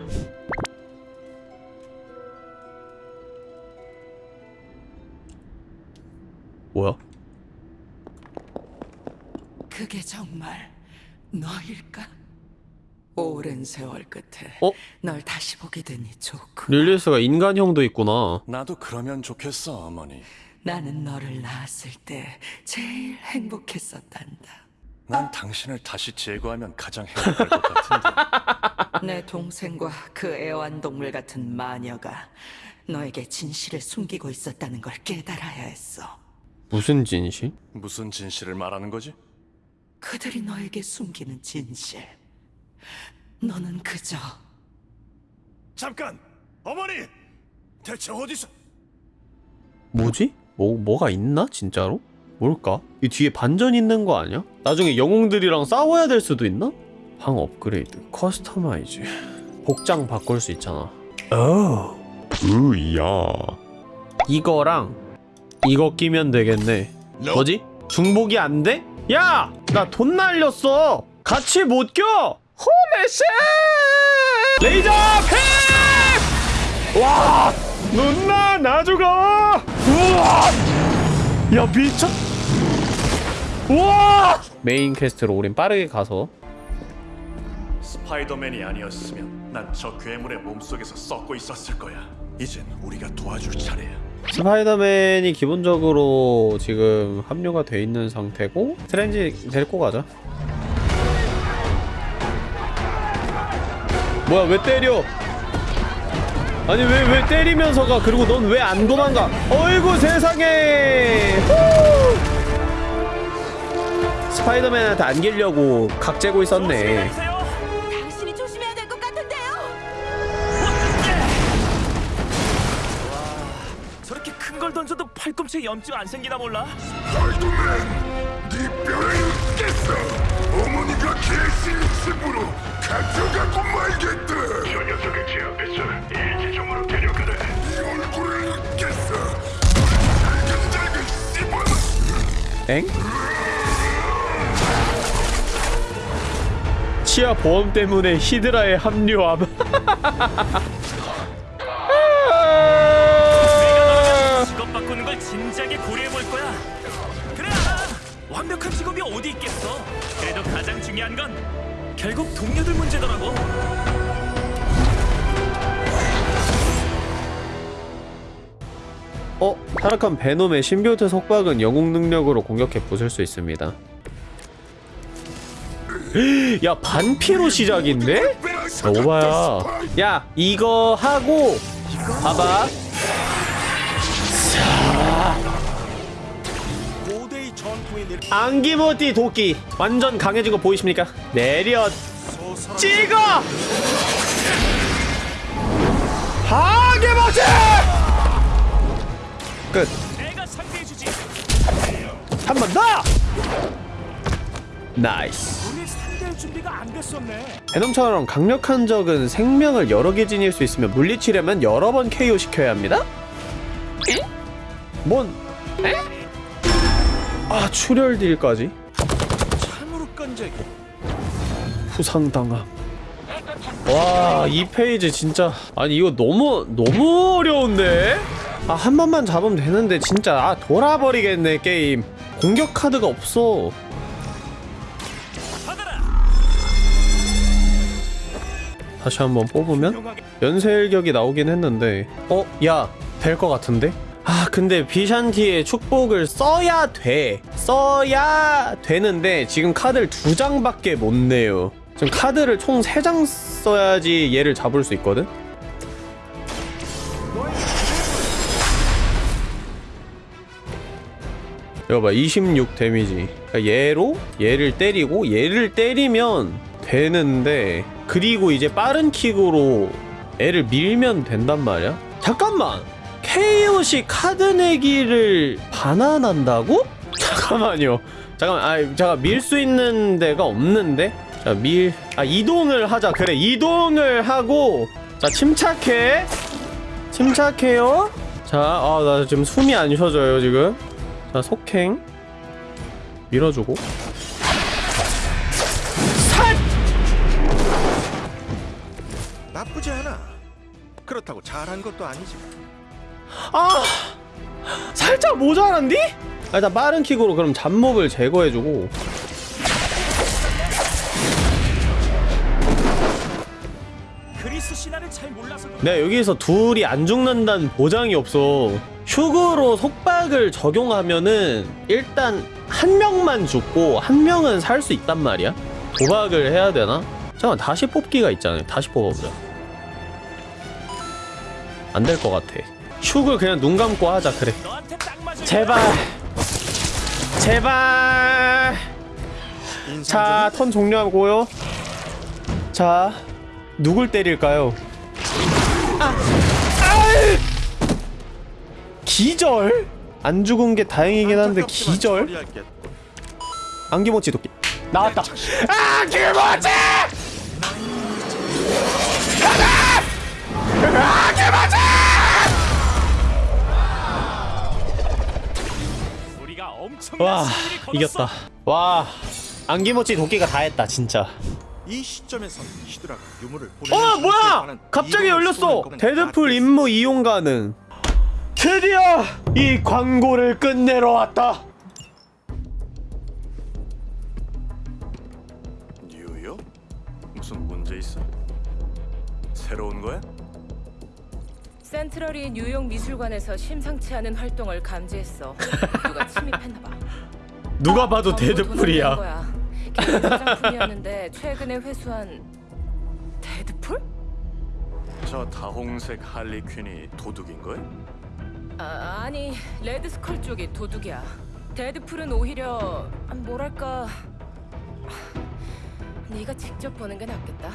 Speaker 1: 뭐야?
Speaker 14: 그게 정말 너일까? 오랜 세월 끝에
Speaker 1: 어?
Speaker 14: 널 다시 보게 되니 좋고
Speaker 1: 릴리스가 인간형도 있구나.
Speaker 10: 나도 그러면 좋겠어, 어머니.
Speaker 14: 나는 너를 낳았을 때 제일 행복했었단다.
Speaker 10: 난 당신을 다시 제거하면 가장 행복할 것 같은데. <laughs>
Speaker 14: 내 동생과 그 애완동물 같은 마녀가 너에게 진실을 숨기고 있었다는 걸 깨달아야 했어.
Speaker 1: 무슨 진실?
Speaker 10: 무슨 진실을 말하는 거지?
Speaker 14: 그들이 너에게 숨기는 진실. 너는 그저
Speaker 12: 잠깐! 어머니! 대체 어디서?
Speaker 1: 뭐지? 뭐 뭐가 있나 진짜로? 뭘까? 이 뒤에 반전 있는 거 아니야? 나중에 영웅들이랑 싸워야 될 수도 있나? 방 업그레이드, customize, 복장 바꿀 수 있잖아. 오, 우야. 이거랑 이거 끼면 되겠네. 뭐지? 중복이 안 돼? 야, 나 돈 날렸어. 같이 못 껴. Holy shit! 레이저 팩! 와, 누나 나주가. 우와! 야 미쳤 우와 main quest로 우린 빠르게 가서
Speaker 10: 스파이더맨이 아니었으면 난 저 괴물의 몸속에서 썩고 있었을 거야. 이젠 우리가 도와줄 차례야.
Speaker 1: 스파이더맨이 기본적으로 지금 합류가 돼 있는 상태고 스트레인지 데리고 가자 뭐야 왜 때려 아니 왜 왜 때리면서 가 그리고 넌 왜 안 도망가 어이구 세상에 후! 스파이더맨한테 안기려고 각 재고 있었네
Speaker 9: 당신이 조심해야 될 것 같은데요.
Speaker 11: 저렇게 큰 걸 던져도 팔꿈치에 염증 안 생기나 몰라?
Speaker 12: 스파이더맨! 네 뼈를 깼어! 어머니가 계신 집으로 가져가고 말겠다! 저 녀석을 제 앞에서 일지종으로 데려가라! 네 얼굴을 깼어! 잘근잘근 씹어놔!
Speaker 1: 엥? 치아 보험 때문에 히드라에 합류함. <laughs>
Speaker 11: 중요한 건 결국 동료들 문제더라고.
Speaker 1: 어? 타락한 베놈의 신비호텔 속박은 영웅 능력으로 공격해 부술 수 있습니다. 야 반피로 시작인데? 야, 오바야. 야 이거 하고 봐봐. 앙 기모띠 도끼 완전 강해진 거 보이십니까? 내려 찍어! 하게모찌! 끝. 한 번 더!
Speaker 11: Nice.
Speaker 1: 베놈처럼 강력한 적은 생명을 여러 개 지닐 수 있으며 물리치려면 여러 번 KO 시켜야 합니다? 에? 뭔? 에? 아 출혈 deal까지?
Speaker 12: 참으로 끈적이
Speaker 1: 부상당함 와, 이 phase 진짜 아니 이거 너무 너무 어려운데? 아, 한 번만 잡으면 되는데 진짜 아, 돌아버리겠네 게임. 공격 카드가 없어. 다시 한번 뽑으면 연쇄일격이 나오긴 했는데 어? 야, 될 것 같은데? 아, 근데 비샨티의 축복을 써야 돼. 써야 되는데 지금 카드를 두 장밖에 못 내요. 지금 카드를 총 세 장 써야지 얘를 잡을 수 있거든? 이거 봐, 26 데미지. 그러니까 얘로 얘를 때리고 얘를 때리면 되는데 그리고 이제 빠른 킥으로 애를 밀면 된단 말이야? 잠깐만! KOC 카드 내기를 반환한다고? <laughs> 잠깐만요. 잠깐만, 아, 잠깐 밀 수 있는 데가 없는데? 자, 밀, 아, 이동을 하자. 그래, 이동을 하고, 자, 침착해. 침착해요 자아나 지금 숨이 안 쉬어져요 지금 자 속행 밀어주고
Speaker 4: 나쁘지 않아. 그렇다고 잘한 것도 아니지.
Speaker 1: 아 살짝 모자란디? 아, 일단 빠른 킥으로 그럼 잡몹을 제거해주고. 네 여기서 둘이 안 죽는다는 보장이 없어. 휴그로 속박을 적용하면은 일단 한 명만 죽고 한 명은 살 수 있단 말이야. 도박을 해야 되나? 잠깐 다시 뽑기가 있잖아요. 다시 뽑아보자. 안 될 것 같아 휴그 그냥 눈 감고 하자 그래. 제발. 제발. 자 턴 종료하고요. 자 누굴 때릴까요? 아! 기절? 안 죽은 게 다행이긴 한데 기절? 안기모치 도끼. 나왔다. 안기모치!
Speaker 11: 우리가 엄청난
Speaker 1: 와. 이겼다 와 안기모치 도끼가 다 했다 진짜
Speaker 4: 이 시점에선 히드라가 유물을
Speaker 1: 어 뭐야 갑자기 열렸어 데드풀
Speaker 4: 다
Speaker 1: 임무 이용 가능 드디어 이 광고를 끝내러 왔다
Speaker 10: 뉴욕? 무슨 문제 있어? 새로운 거야?
Speaker 15: 센트럴이 뉴욕 미술관에서 심상치 않은 활동을 감지했어. 누가 침입했나 봐.
Speaker 1: 누가 봐도
Speaker 15: 난
Speaker 1: 데드풀이야.
Speaker 15: 개인 소장품이었는데 최근에 회수한 데드풀?
Speaker 10: 저 다홍색 할리 퀸이 도둑인 거야?
Speaker 15: 아, 아니 레드 스컬 쪽이 도둑이야. 데드풀은 오히려 아, 뭐랄까 네가 직접 보는 게 낫겠다.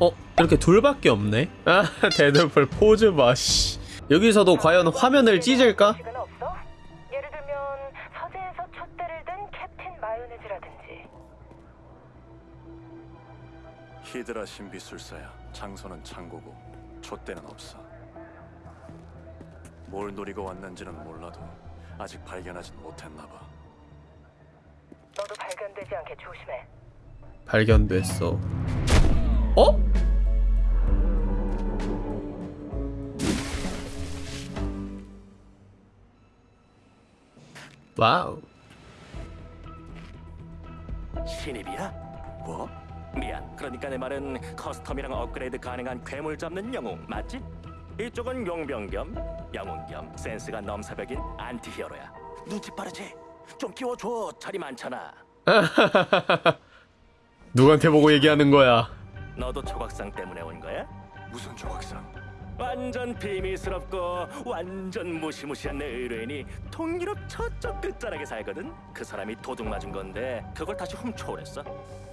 Speaker 1: 어? 이렇게 둘밖에 없네? 아 <laughs> 데드풀 포즈 봐 씨 여기서도 과연 화면을 찢을까?
Speaker 7: 예를 들면 서재에서 촛대를 든 캡틴 마요네즈라든지
Speaker 10: 히드라 신비술사야. 장소는 창고고 촛대는 없어. 뭘 노리고 왔는지는 몰라도 아직 발견하진 못했나 봐.
Speaker 7: 너도 발견되지 않게 조심해.
Speaker 1: 발견됐어 어? 와우
Speaker 16: 신입이야? 뭐? 미안. 그러니까 내 말은 custom이랑 업그레이드 가능한 괴물 잡는 영웅 맞지? 이쪽은 용병 겸 영웅 겸 센스가 넘사벽인 안티히어로야. 눈치 빠르지? 좀 끼워줘. 자리 많잖아. <laughs>
Speaker 1: 누구한테 보고 얘기하는 거야
Speaker 16: 너도 조각상 때문에 온 거야?
Speaker 10: 무슨 조각상?
Speaker 16: 완전 비밀스럽고 완전 무시무시한 내 의뢰인이 동유럽 저쪽 끝자락에 살거든. 그 사람이 도둑 맞은 건데 그걸 다시 훔쳐오랬어.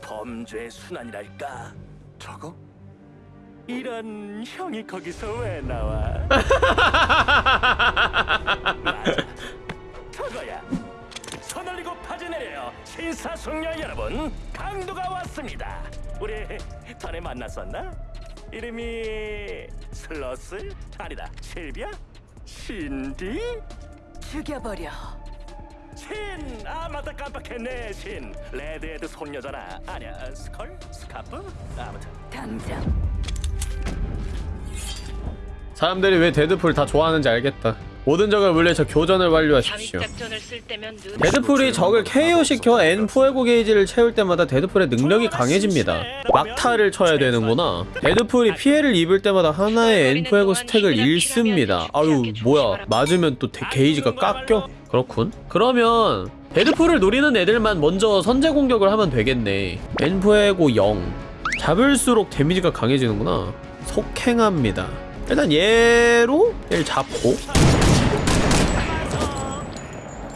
Speaker 16: 범죄의 순환이랄까.
Speaker 10: 저거?
Speaker 16: 이런 형이 거기서 왜 나와? <laughs> 맞아. 저거야. 손 올리고 바지 내려요. 신사숙녀 여러분, 강도가 왔습니다. 우리 전에 만났었나? 이름이 슬러스? 아니다, 실비야? 신디?
Speaker 14: 죽여버려.
Speaker 16: 신! 아 맞다 깜빡했네 신 레드헤드 손녀잖아 아니야 스컬? 스카프? 아무튼
Speaker 14: 당장
Speaker 1: 사람들이 왜 데드풀 다 좋아하는지 알겠다 모든 적을 물리쳐 교전을 완료하십시오. 데드풀이 적을 KO시켜 en fuego 게이지를 채울 때마다 데드풀의 능력이 강해집니다. 막타를 쳐야 되는구나. 데드풀이 피해를 입을 때마다 하나의 en fuego 스택을 잃습니다. 아유 뭐야. 맞으면 또 데- 게이지가 깎여? 그렇군. 그러면 데드풀을 노리는 애들만 먼저 선제 공격을 하면 되겠네. en fuego 0 잡을수록 데미지가 강해지는구나. 속행합니다. 일단 얘로 얘를 잡고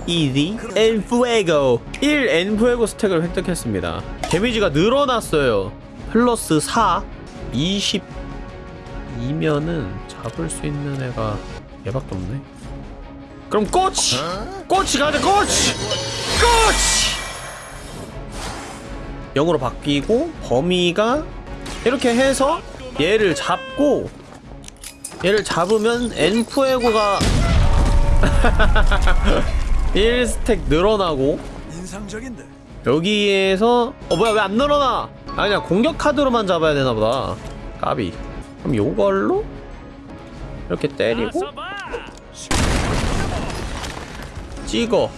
Speaker 1: 이지 엔푸에고 1 엔푸에고 스택을 획득했습니다 데미지가 늘어났어요 플러스 4 22면은 잡을 수 있는 애가 얘밖에 없네 그럼 꼬치! 꼬치 가자 꼬치! 꼬치! 0으로 바뀌고 범위가 이렇게 해서 얘를 잡고 얘를 잡으면 엔푸에고가 <laughs> <laughs> 1스택 늘어나고
Speaker 12: 인상적인데.
Speaker 1: 여기에서 어 뭐야 왜 안 늘어나? 아니야 공격 카드로만 잡아야 되나보다. 까비. 그럼 요걸로 이렇게 때리고 찍어.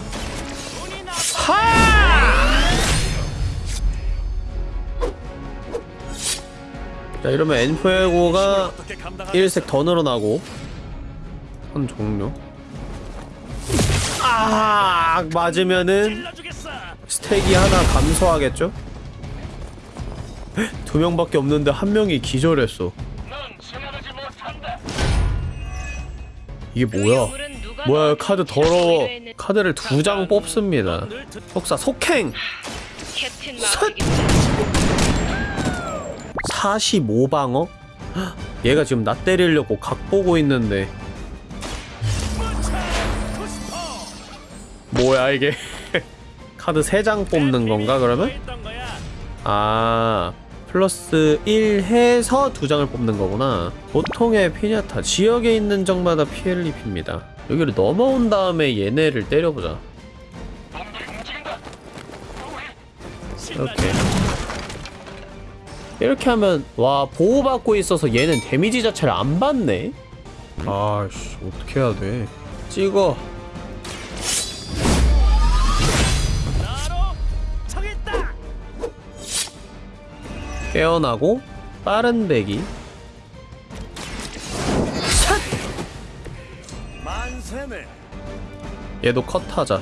Speaker 1: 하! 자 이러면 엔푸에고가 1색 더 늘어나고. 선 종료 아 맞으면은 스택이 하나 감소하겠죠? 두 명밖에 없는데 한 명이 기절했어. 이게 뭐야? 뭐야? 카드 더러워. 카드를 두 장 뽑습니다. 속사 속행!
Speaker 9: 캡틴
Speaker 1: 섯! 45방어? 얘가 지금 나 때리려고 각 보고 있는데 뭐야 이게? <laughs> 카드 3장 뽑는 건가 그러면? 아 플러스 1 해서 2장을 뽑는 거구나. 보통의 피냐타 지역에 있는 적마다 피해를 입힙니다. 여기를 넘어온 다음에 얘네를 때려보자. 이렇게 이렇게 하면 와 보호받고 있어서 얘는 데미지 자체를 안 받네? 아씨 어떻게 해야 돼? 찍어 깨어나고 빠른 배기. 얘도 컷하자.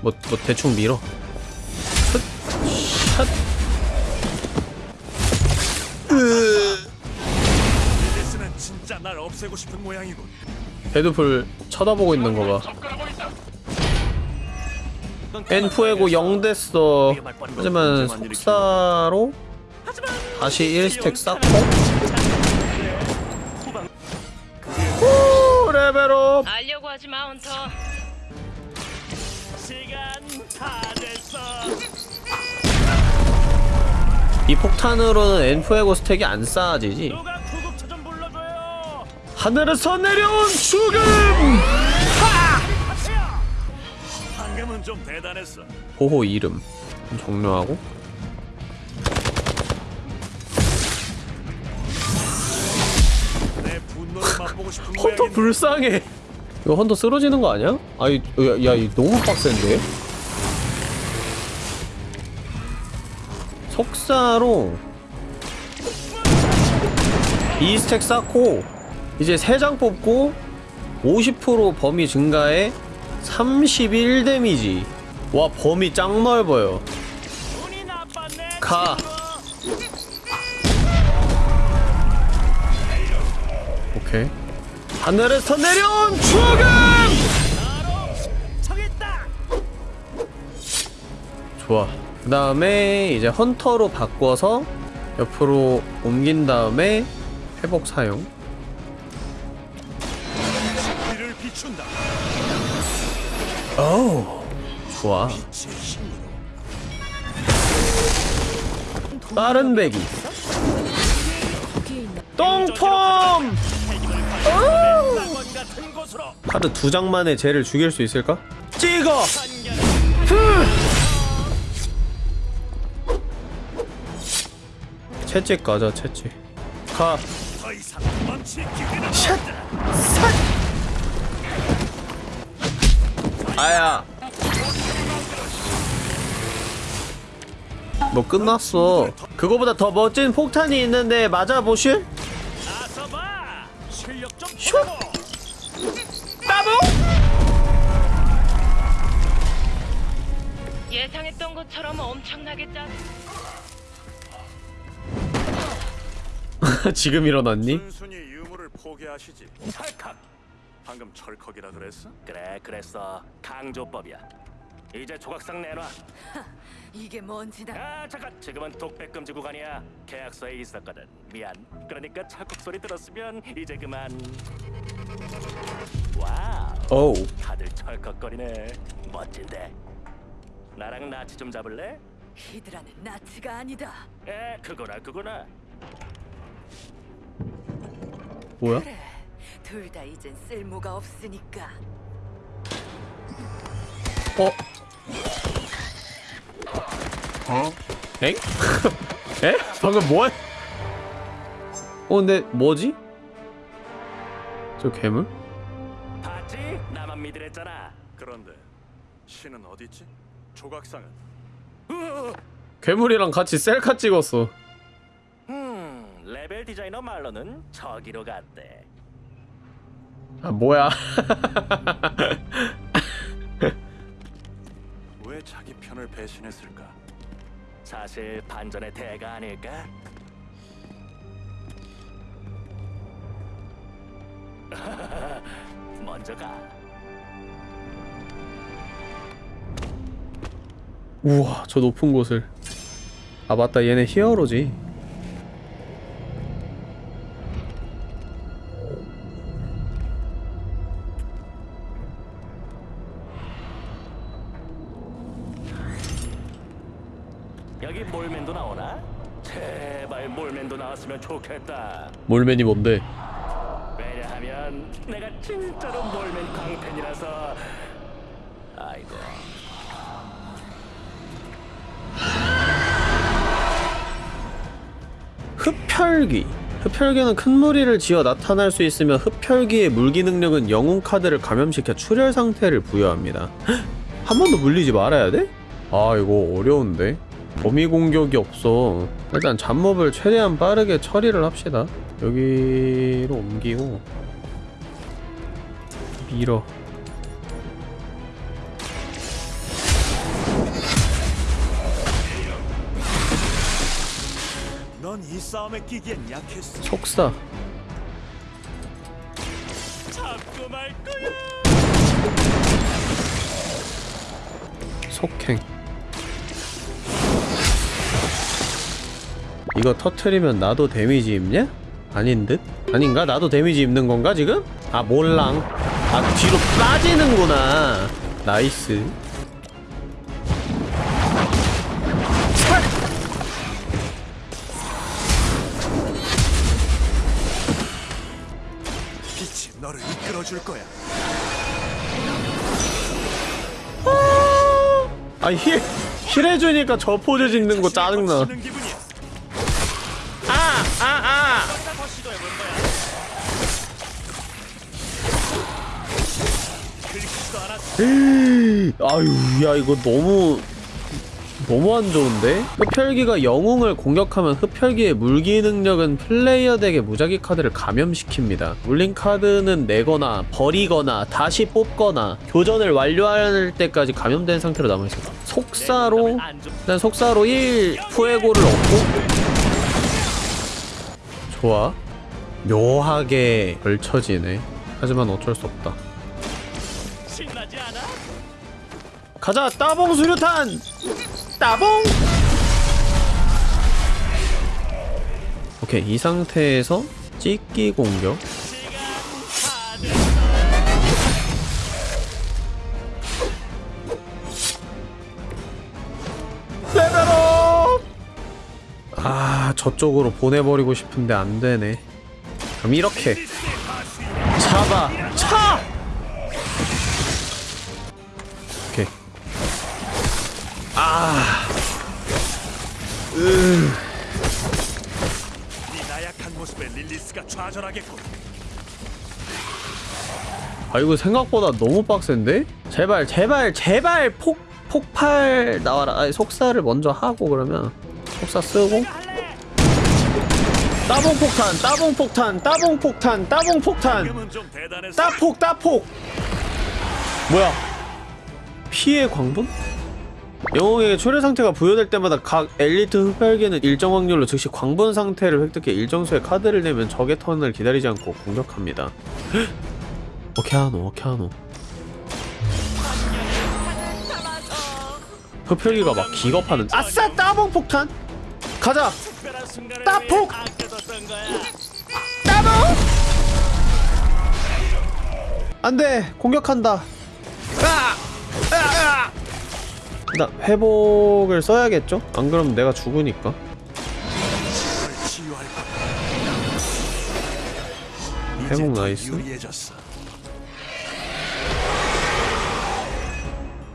Speaker 1: 뭐, 뭐 대충 밀어. 흑, 샷.
Speaker 12: 릴리스는 진짜 날 없애고 싶은 모양이군.
Speaker 1: 데드풀 쳐다보고 있는 거봐 en fuego 0 됐어. 하지만 속사로 다시 1스택 쌓고 후 레벨업
Speaker 9: 알려고 하지 마, 헌터.
Speaker 11: 시간 다 됐어.
Speaker 1: 이 폭탄으로는 엔푸에고 스택이 안 쌓아지지. 하늘에서 내려온 죽음
Speaker 12: 방금은 좀 대단했어.
Speaker 1: 보호 이름 종료하고 헌터. 불쌍해 이거 헌터 쓰러지는 거 아니야? 아이 야, 야 너무 빡센데? 속사로 2스택 쌓고 이제 3장 뽑고 50% 범위 증가에 31 데미지 와 범위 짱 넓어요 가 오케이 하늘에서 내려온 죽음 좋아. 그 다음에 이제 헌터로 바꿔서 옆으로 옮긴 다음에 회복 사용. 오 좋아. 빠른 배기. 똥폼
Speaker 11: 같은 곳으로.
Speaker 1: 카드 두 장만에 쟤를 죽일 수 있을까? 찍어! 후! 채찍 가자 채찍 가
Speaker 12: 기회는
Speaker 1: 샷! 아야 뭐 끝났어 그거보다 더 멋진 폭탄이 있는데 맞아보실? 슛!
Speaker 9: 예상했던 것처럼 엄청나게 짜. <laughs>
Speaker 1: 지금 일어났니?
Speaker 10: 순순히 유물을 포기하시지.
Speaker 16: 찰칵.
Speaker 10: 방금 철컥이라 그랬어?
Speaker 16: 그래 그랬어. 강조법이야. 이제 조각상 내놔. <laughs>
Speaker 15: 이게 뭔지다.
Speaker 16: 아 잠깐. 지금은 독백 금지 구간이야. 계약서에 있었거든. 미안. 그러니까 찰컥 소리 들었으면 이제 그만. 와우.
Speaker 1: 오우
Speaker 16: 다들 철컥거리네. 멋진데. 나랑 나치 좀 잡을래?
Speaker 15: 히드라는 나치가 아니다.
Speaker 16: 에 그거나 그거나.
Speaker 1: 뭐야?
Speaker 14: 둘다 이젠 쓸모가 없으니까.
Speaker 1: 어?
Speaker 12: 어?
Speaker 1: 엥? <laughs> 에? 방금 뭐? 어 근데 뭐지? 저 괴물?
Speaker 16: 봤지? 나만 믿으랬잖아.
Speaker 10: 그런데 신은 어디 있지? 조각상은
Speaker 1: 괴물이랑 같이 셀카 찍었어.
Speaker 16: 음, 레벨 디자이너 말로는 저기로 갔대.
Speaker 1: 아 뭐야? <laughs>
Speaker 10: 왜 자기 편을 배신했을까?
Speaker 16: 사실 반전의 대가 아닐까? <laughs> 먼저 가.
Speaker 1: 우와 저 높은 곳을. 아 맞다 얘네 히어로지.
Speaker 16: 여기 몰맨도 나오나? 제발 몰맨도 나왔으면 좋겠다.
Speaker 1: 몰맨이 뭔데?
Speaker 16: 왜냐하면 내가 진짜로 몰맨
Speaker 1: 흡혈귀. 흡혈귀는 큰 무리를 지어 나타날 수 있으며 흡혈귀의 물기 능력은 영웅 카드를 감염시켜 출혈 상태를 부여합니다. 한 번도 물리지 말아야 돼? 아 이거 어려운데? 범위 공격이 없어. 일단 잡몹을 최대한 빠르게 처리를 합시다. 여기로 옮기고 밀어.
Speaker 10: 싸움에 끼기엔 약했어.
Speaker 1: 속사.
Speaker 10: 잡고 말 거야.
Speaker 1: 속행. 이거 터트리면 나도 데미지 입냐? 아닌 듯? 아닌가? 나도 데미지 입는 건가 지금? 아 몰랑 아 뒤로 빠지는구나 nice 힐, 힐 해주니까 저 포즈 짓는 거 짜증나 아! 아! 아! 아유 야 이거 너무 너무 안 좋은데? 흡혈귀가 영웅을 공격하면 흡혈귀의 물기 능력은 플레이어 덱에 무작위 카드를 감염시킵니다. 물린 카드는 내거나 버리거나 다시 뽑거나 교전을 완료할 때까지 감염된 상태로 남아있습니다. 속사로 일단 속사로 1 푸에고를 얻고 좋아 묘하게 걸쳐지네. 하지만 어쩔 수 없다. 가자 따봉 수류탄 따봉! 오케이 이 상태에서 찍기 공격. 레벨업! 아 저쪽으로 보내버리고 싶은데 안되네. 그럼 이렇게. 잡아! 차 아. 으.
Speaker 10: 네 나약한 모습에 릴리스가 좌절하겠군.
Speaker 1: 아 이거 생각보다 너무 빡센데? 제발 제발 제발 폭 폭발 나와라. 아니 속사를 먼저 하고 그러면 속사 쓰고 따봉 폭탄 따봉 폭탄 따봉 폭탄 따봉 폭탄. 따폭 따폭 뭐야 피해 광분? 영웅에게 초래 상태가 부여될 때마다 각 엘리트 흡혈계는 일정 확률로 즉시 광분 상태를 획득해 일정 수의 카드를 내면 적의 턴을 기다리지 않고 공격합니다. <gasps> 오케아노 오케아노. 흡혈기가 막 기겁하는 아싸 따봉 폭탄! 가자! 따폭! 따봉! 안돼! 공격한다! 아! 아! 아! 나 회복을 써야겠죠? 안 그러면 내가 죽으니까. 회복
Speaker 12: nice.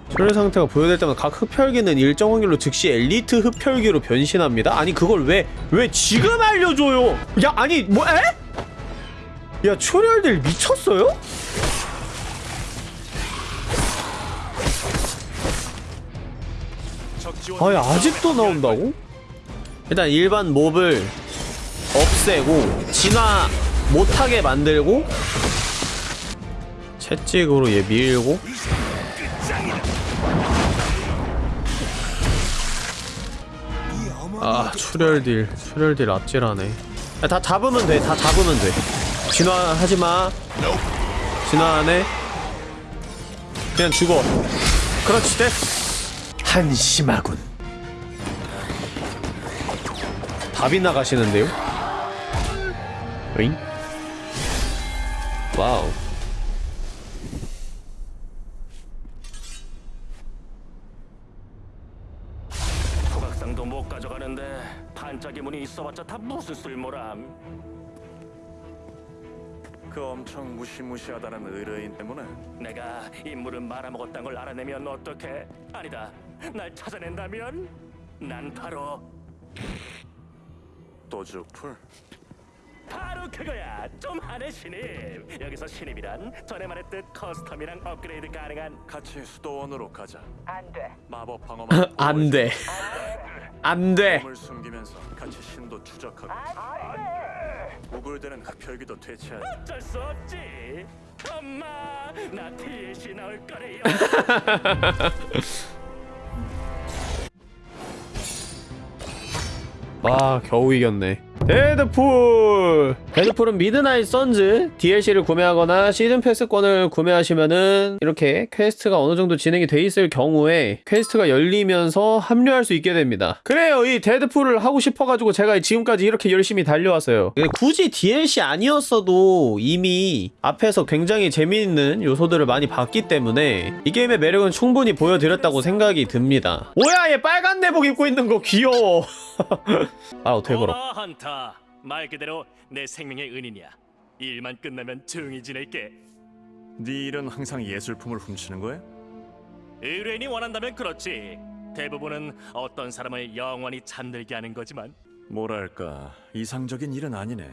Speaker 1: 출혈 상태가 부여될 때마다 각 흡혈귀는 일정 확률로 즉시 엘리트 흡혈귀로 변신합니다? 아니 그걸 왜 왜 지금 알려줘요? 야 아니 뭐 에? 야 출혈들 미쳤어요? 아니 아직도 나온다고? 일단 일반 몹을 없애고 진화 못하게 만들고 채찍으로 얘 밀고. 아 출혈딜 출혈딜 야, 다 잡으면 돼다 잡으면 돼. 진화하지마. 진화 안해 그냥 죽어. 그렇지 됐어 한심하군 답이 나가시는데요? 응? 와우
Speaker 16: 조각상도 못 가져가는데 반짝이 문이 있어봤자 다 무슨 쓸모람?
Speaker 10: 그 엄청 무시무시하다는 의뢰인 때문에
Speaker 16: 내가 임무를 말아먹었다는 걸 알아내면 어떡해? 아니다, 날 찾아낸다면 난 바로
Speaker 10: 도주풀
Speaker 16: 바로 그거야. 좀 하네 신입. 여기서 신입이란 전에 말했듯 custom이랑 업그레이드 가능한
Speaker 10: 같이 수도원으로 가자.
Speaker 7: 안 돼.
Speaker 10: 마법 방어만
Speaker 1: 안돼 안돼
Speaker 10: 몸을 숨기면서 같이 신도 추적하고 우글대는 흡혈귀도 퇴치하자.
Speaker 16: 어쩔 수 없지. 엄마, 나 DLC 나올 거래요. <laughs>
Speaker 1: 와 겨우 이겼네 데드풀. 데드풀은 미드나잇 선즈 DLC를 구매하거나 시즌 패스권을 구매하시면은 이렇게 quest가 어느 정도 진행이 돼 있을 경우에 quest가 열리면서 합류할 수 있게 됩니다. 그래요. 이 Deadpool을 하고 싶어가지고 제가 지금까지 이렇게 열심히 달려왔어요. 근데 굳이 DLC 아니었어도 이미 앞에서 굉장히 재미있는 요소들을 많이 봤기 때문에 이 게임의 매력은 충분히 보여드렸다고 생각이 듭니다. 뭐야 얘 빨간 내복 입고 있는 거 귀여워. <laughs> 아 어떻게 걸어
Speaker 16: 헌터. 말 그대로 내 생명의 은인이야. 일만 끝나면 조용히 지낼게.
Speaker 10: 네 일은 항상 예술품을 훔치는 거야?
Speaker 16: 의뢰인이 원한다면 그렇지. 대부분은 어떤 사람을 영원히 잠들게 하는 거지만
Speaker 10: 뭐랄까 이상적인 일은 아니네.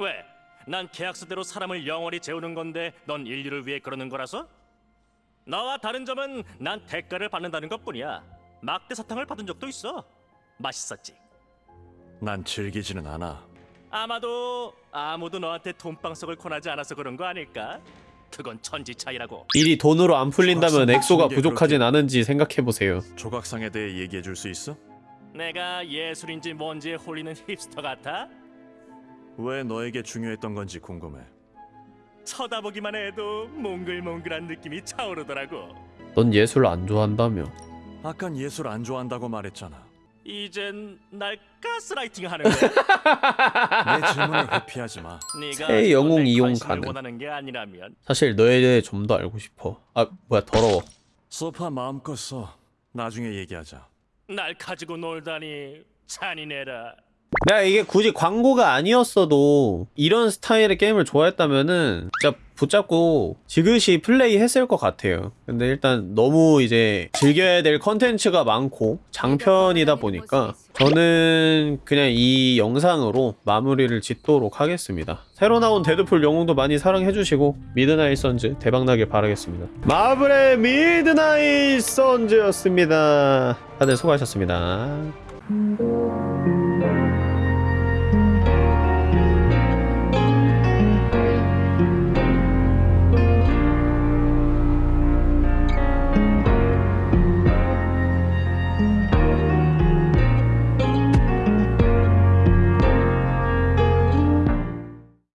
Speaker 16: 왜? 난 계약서대로 사람을 영원히 재우는 건데 넌 인류를 위해 그러는 거라서? 너와 다른 점은 난 대가를 받는다는 것뿐이야. 막대 사탕을 받은 적도 있어. 맛있었지.
Speaker 10: 난 즐기지는 않아.
Speaker 16: 아마도 아무도 너한테 돈방석을 권하지 않아서 그런 거 아닐까? 그건 천지 차이라고.
Speaker 1: 일이 돈으로 안 풀린다면 엑소가 부족하진 않은지 생각해보세요
Speaker 10: 조각상에 대해 얘기해 줄 수 있어?
Speaker 16: 내가 예술인지 뭔지에 홀리는 힙스터 같아?
Speaker 10: 왜 너에게 중요했던 건지 궁금해.
Speaker 16: 쳐다보기만 해도 몽글몽글한 느낌이 차오르더라고.
Speaker 1: 넌 예술 안 좋아한다며
Speaker 10: 아깐 예술 안 좋아한다고 말했잖아.
Speaker 16: 이젠 날 가스라이팅 하는 거야?
Speaker 10: 내 질문을 회피하지 마.
Speaker 16: 네가
Speaker 1: 새 영웅
Speaker 16: 내
Speaker 1: 이용 가능.
Speaker 16: 원하는 게 아니라면
Speaker 1: 사실 너에 대해 좀 더 알고 싶어 아 뭐야 더러워
Speaker 10: 소파 마음껏 써. 나중에 얘기하자.
Speaker 16: 날 가지고 놀다니 잔인해라.
Speaker 1: 내가 이게 굳이 광고가 아니었어도 이런 스타일의 게임을 좋아했다면은 진짜 붙잡고 지그시 플레이 했을 것 같아요. 근데 일단 너무 이제 즐겨야 될 컨텐츠가 많고 장편이다 보니까 저는 그냥 이 영상으로 마무리를 짓도록 하겠습니다. 새로 나온 Deadpool 영웅도 많이 사랑해주시고 Midnight Suns 대박나길 바라겠습니다. Marvel의 Midnight Suns였습니다. 다들 수고하셨습니다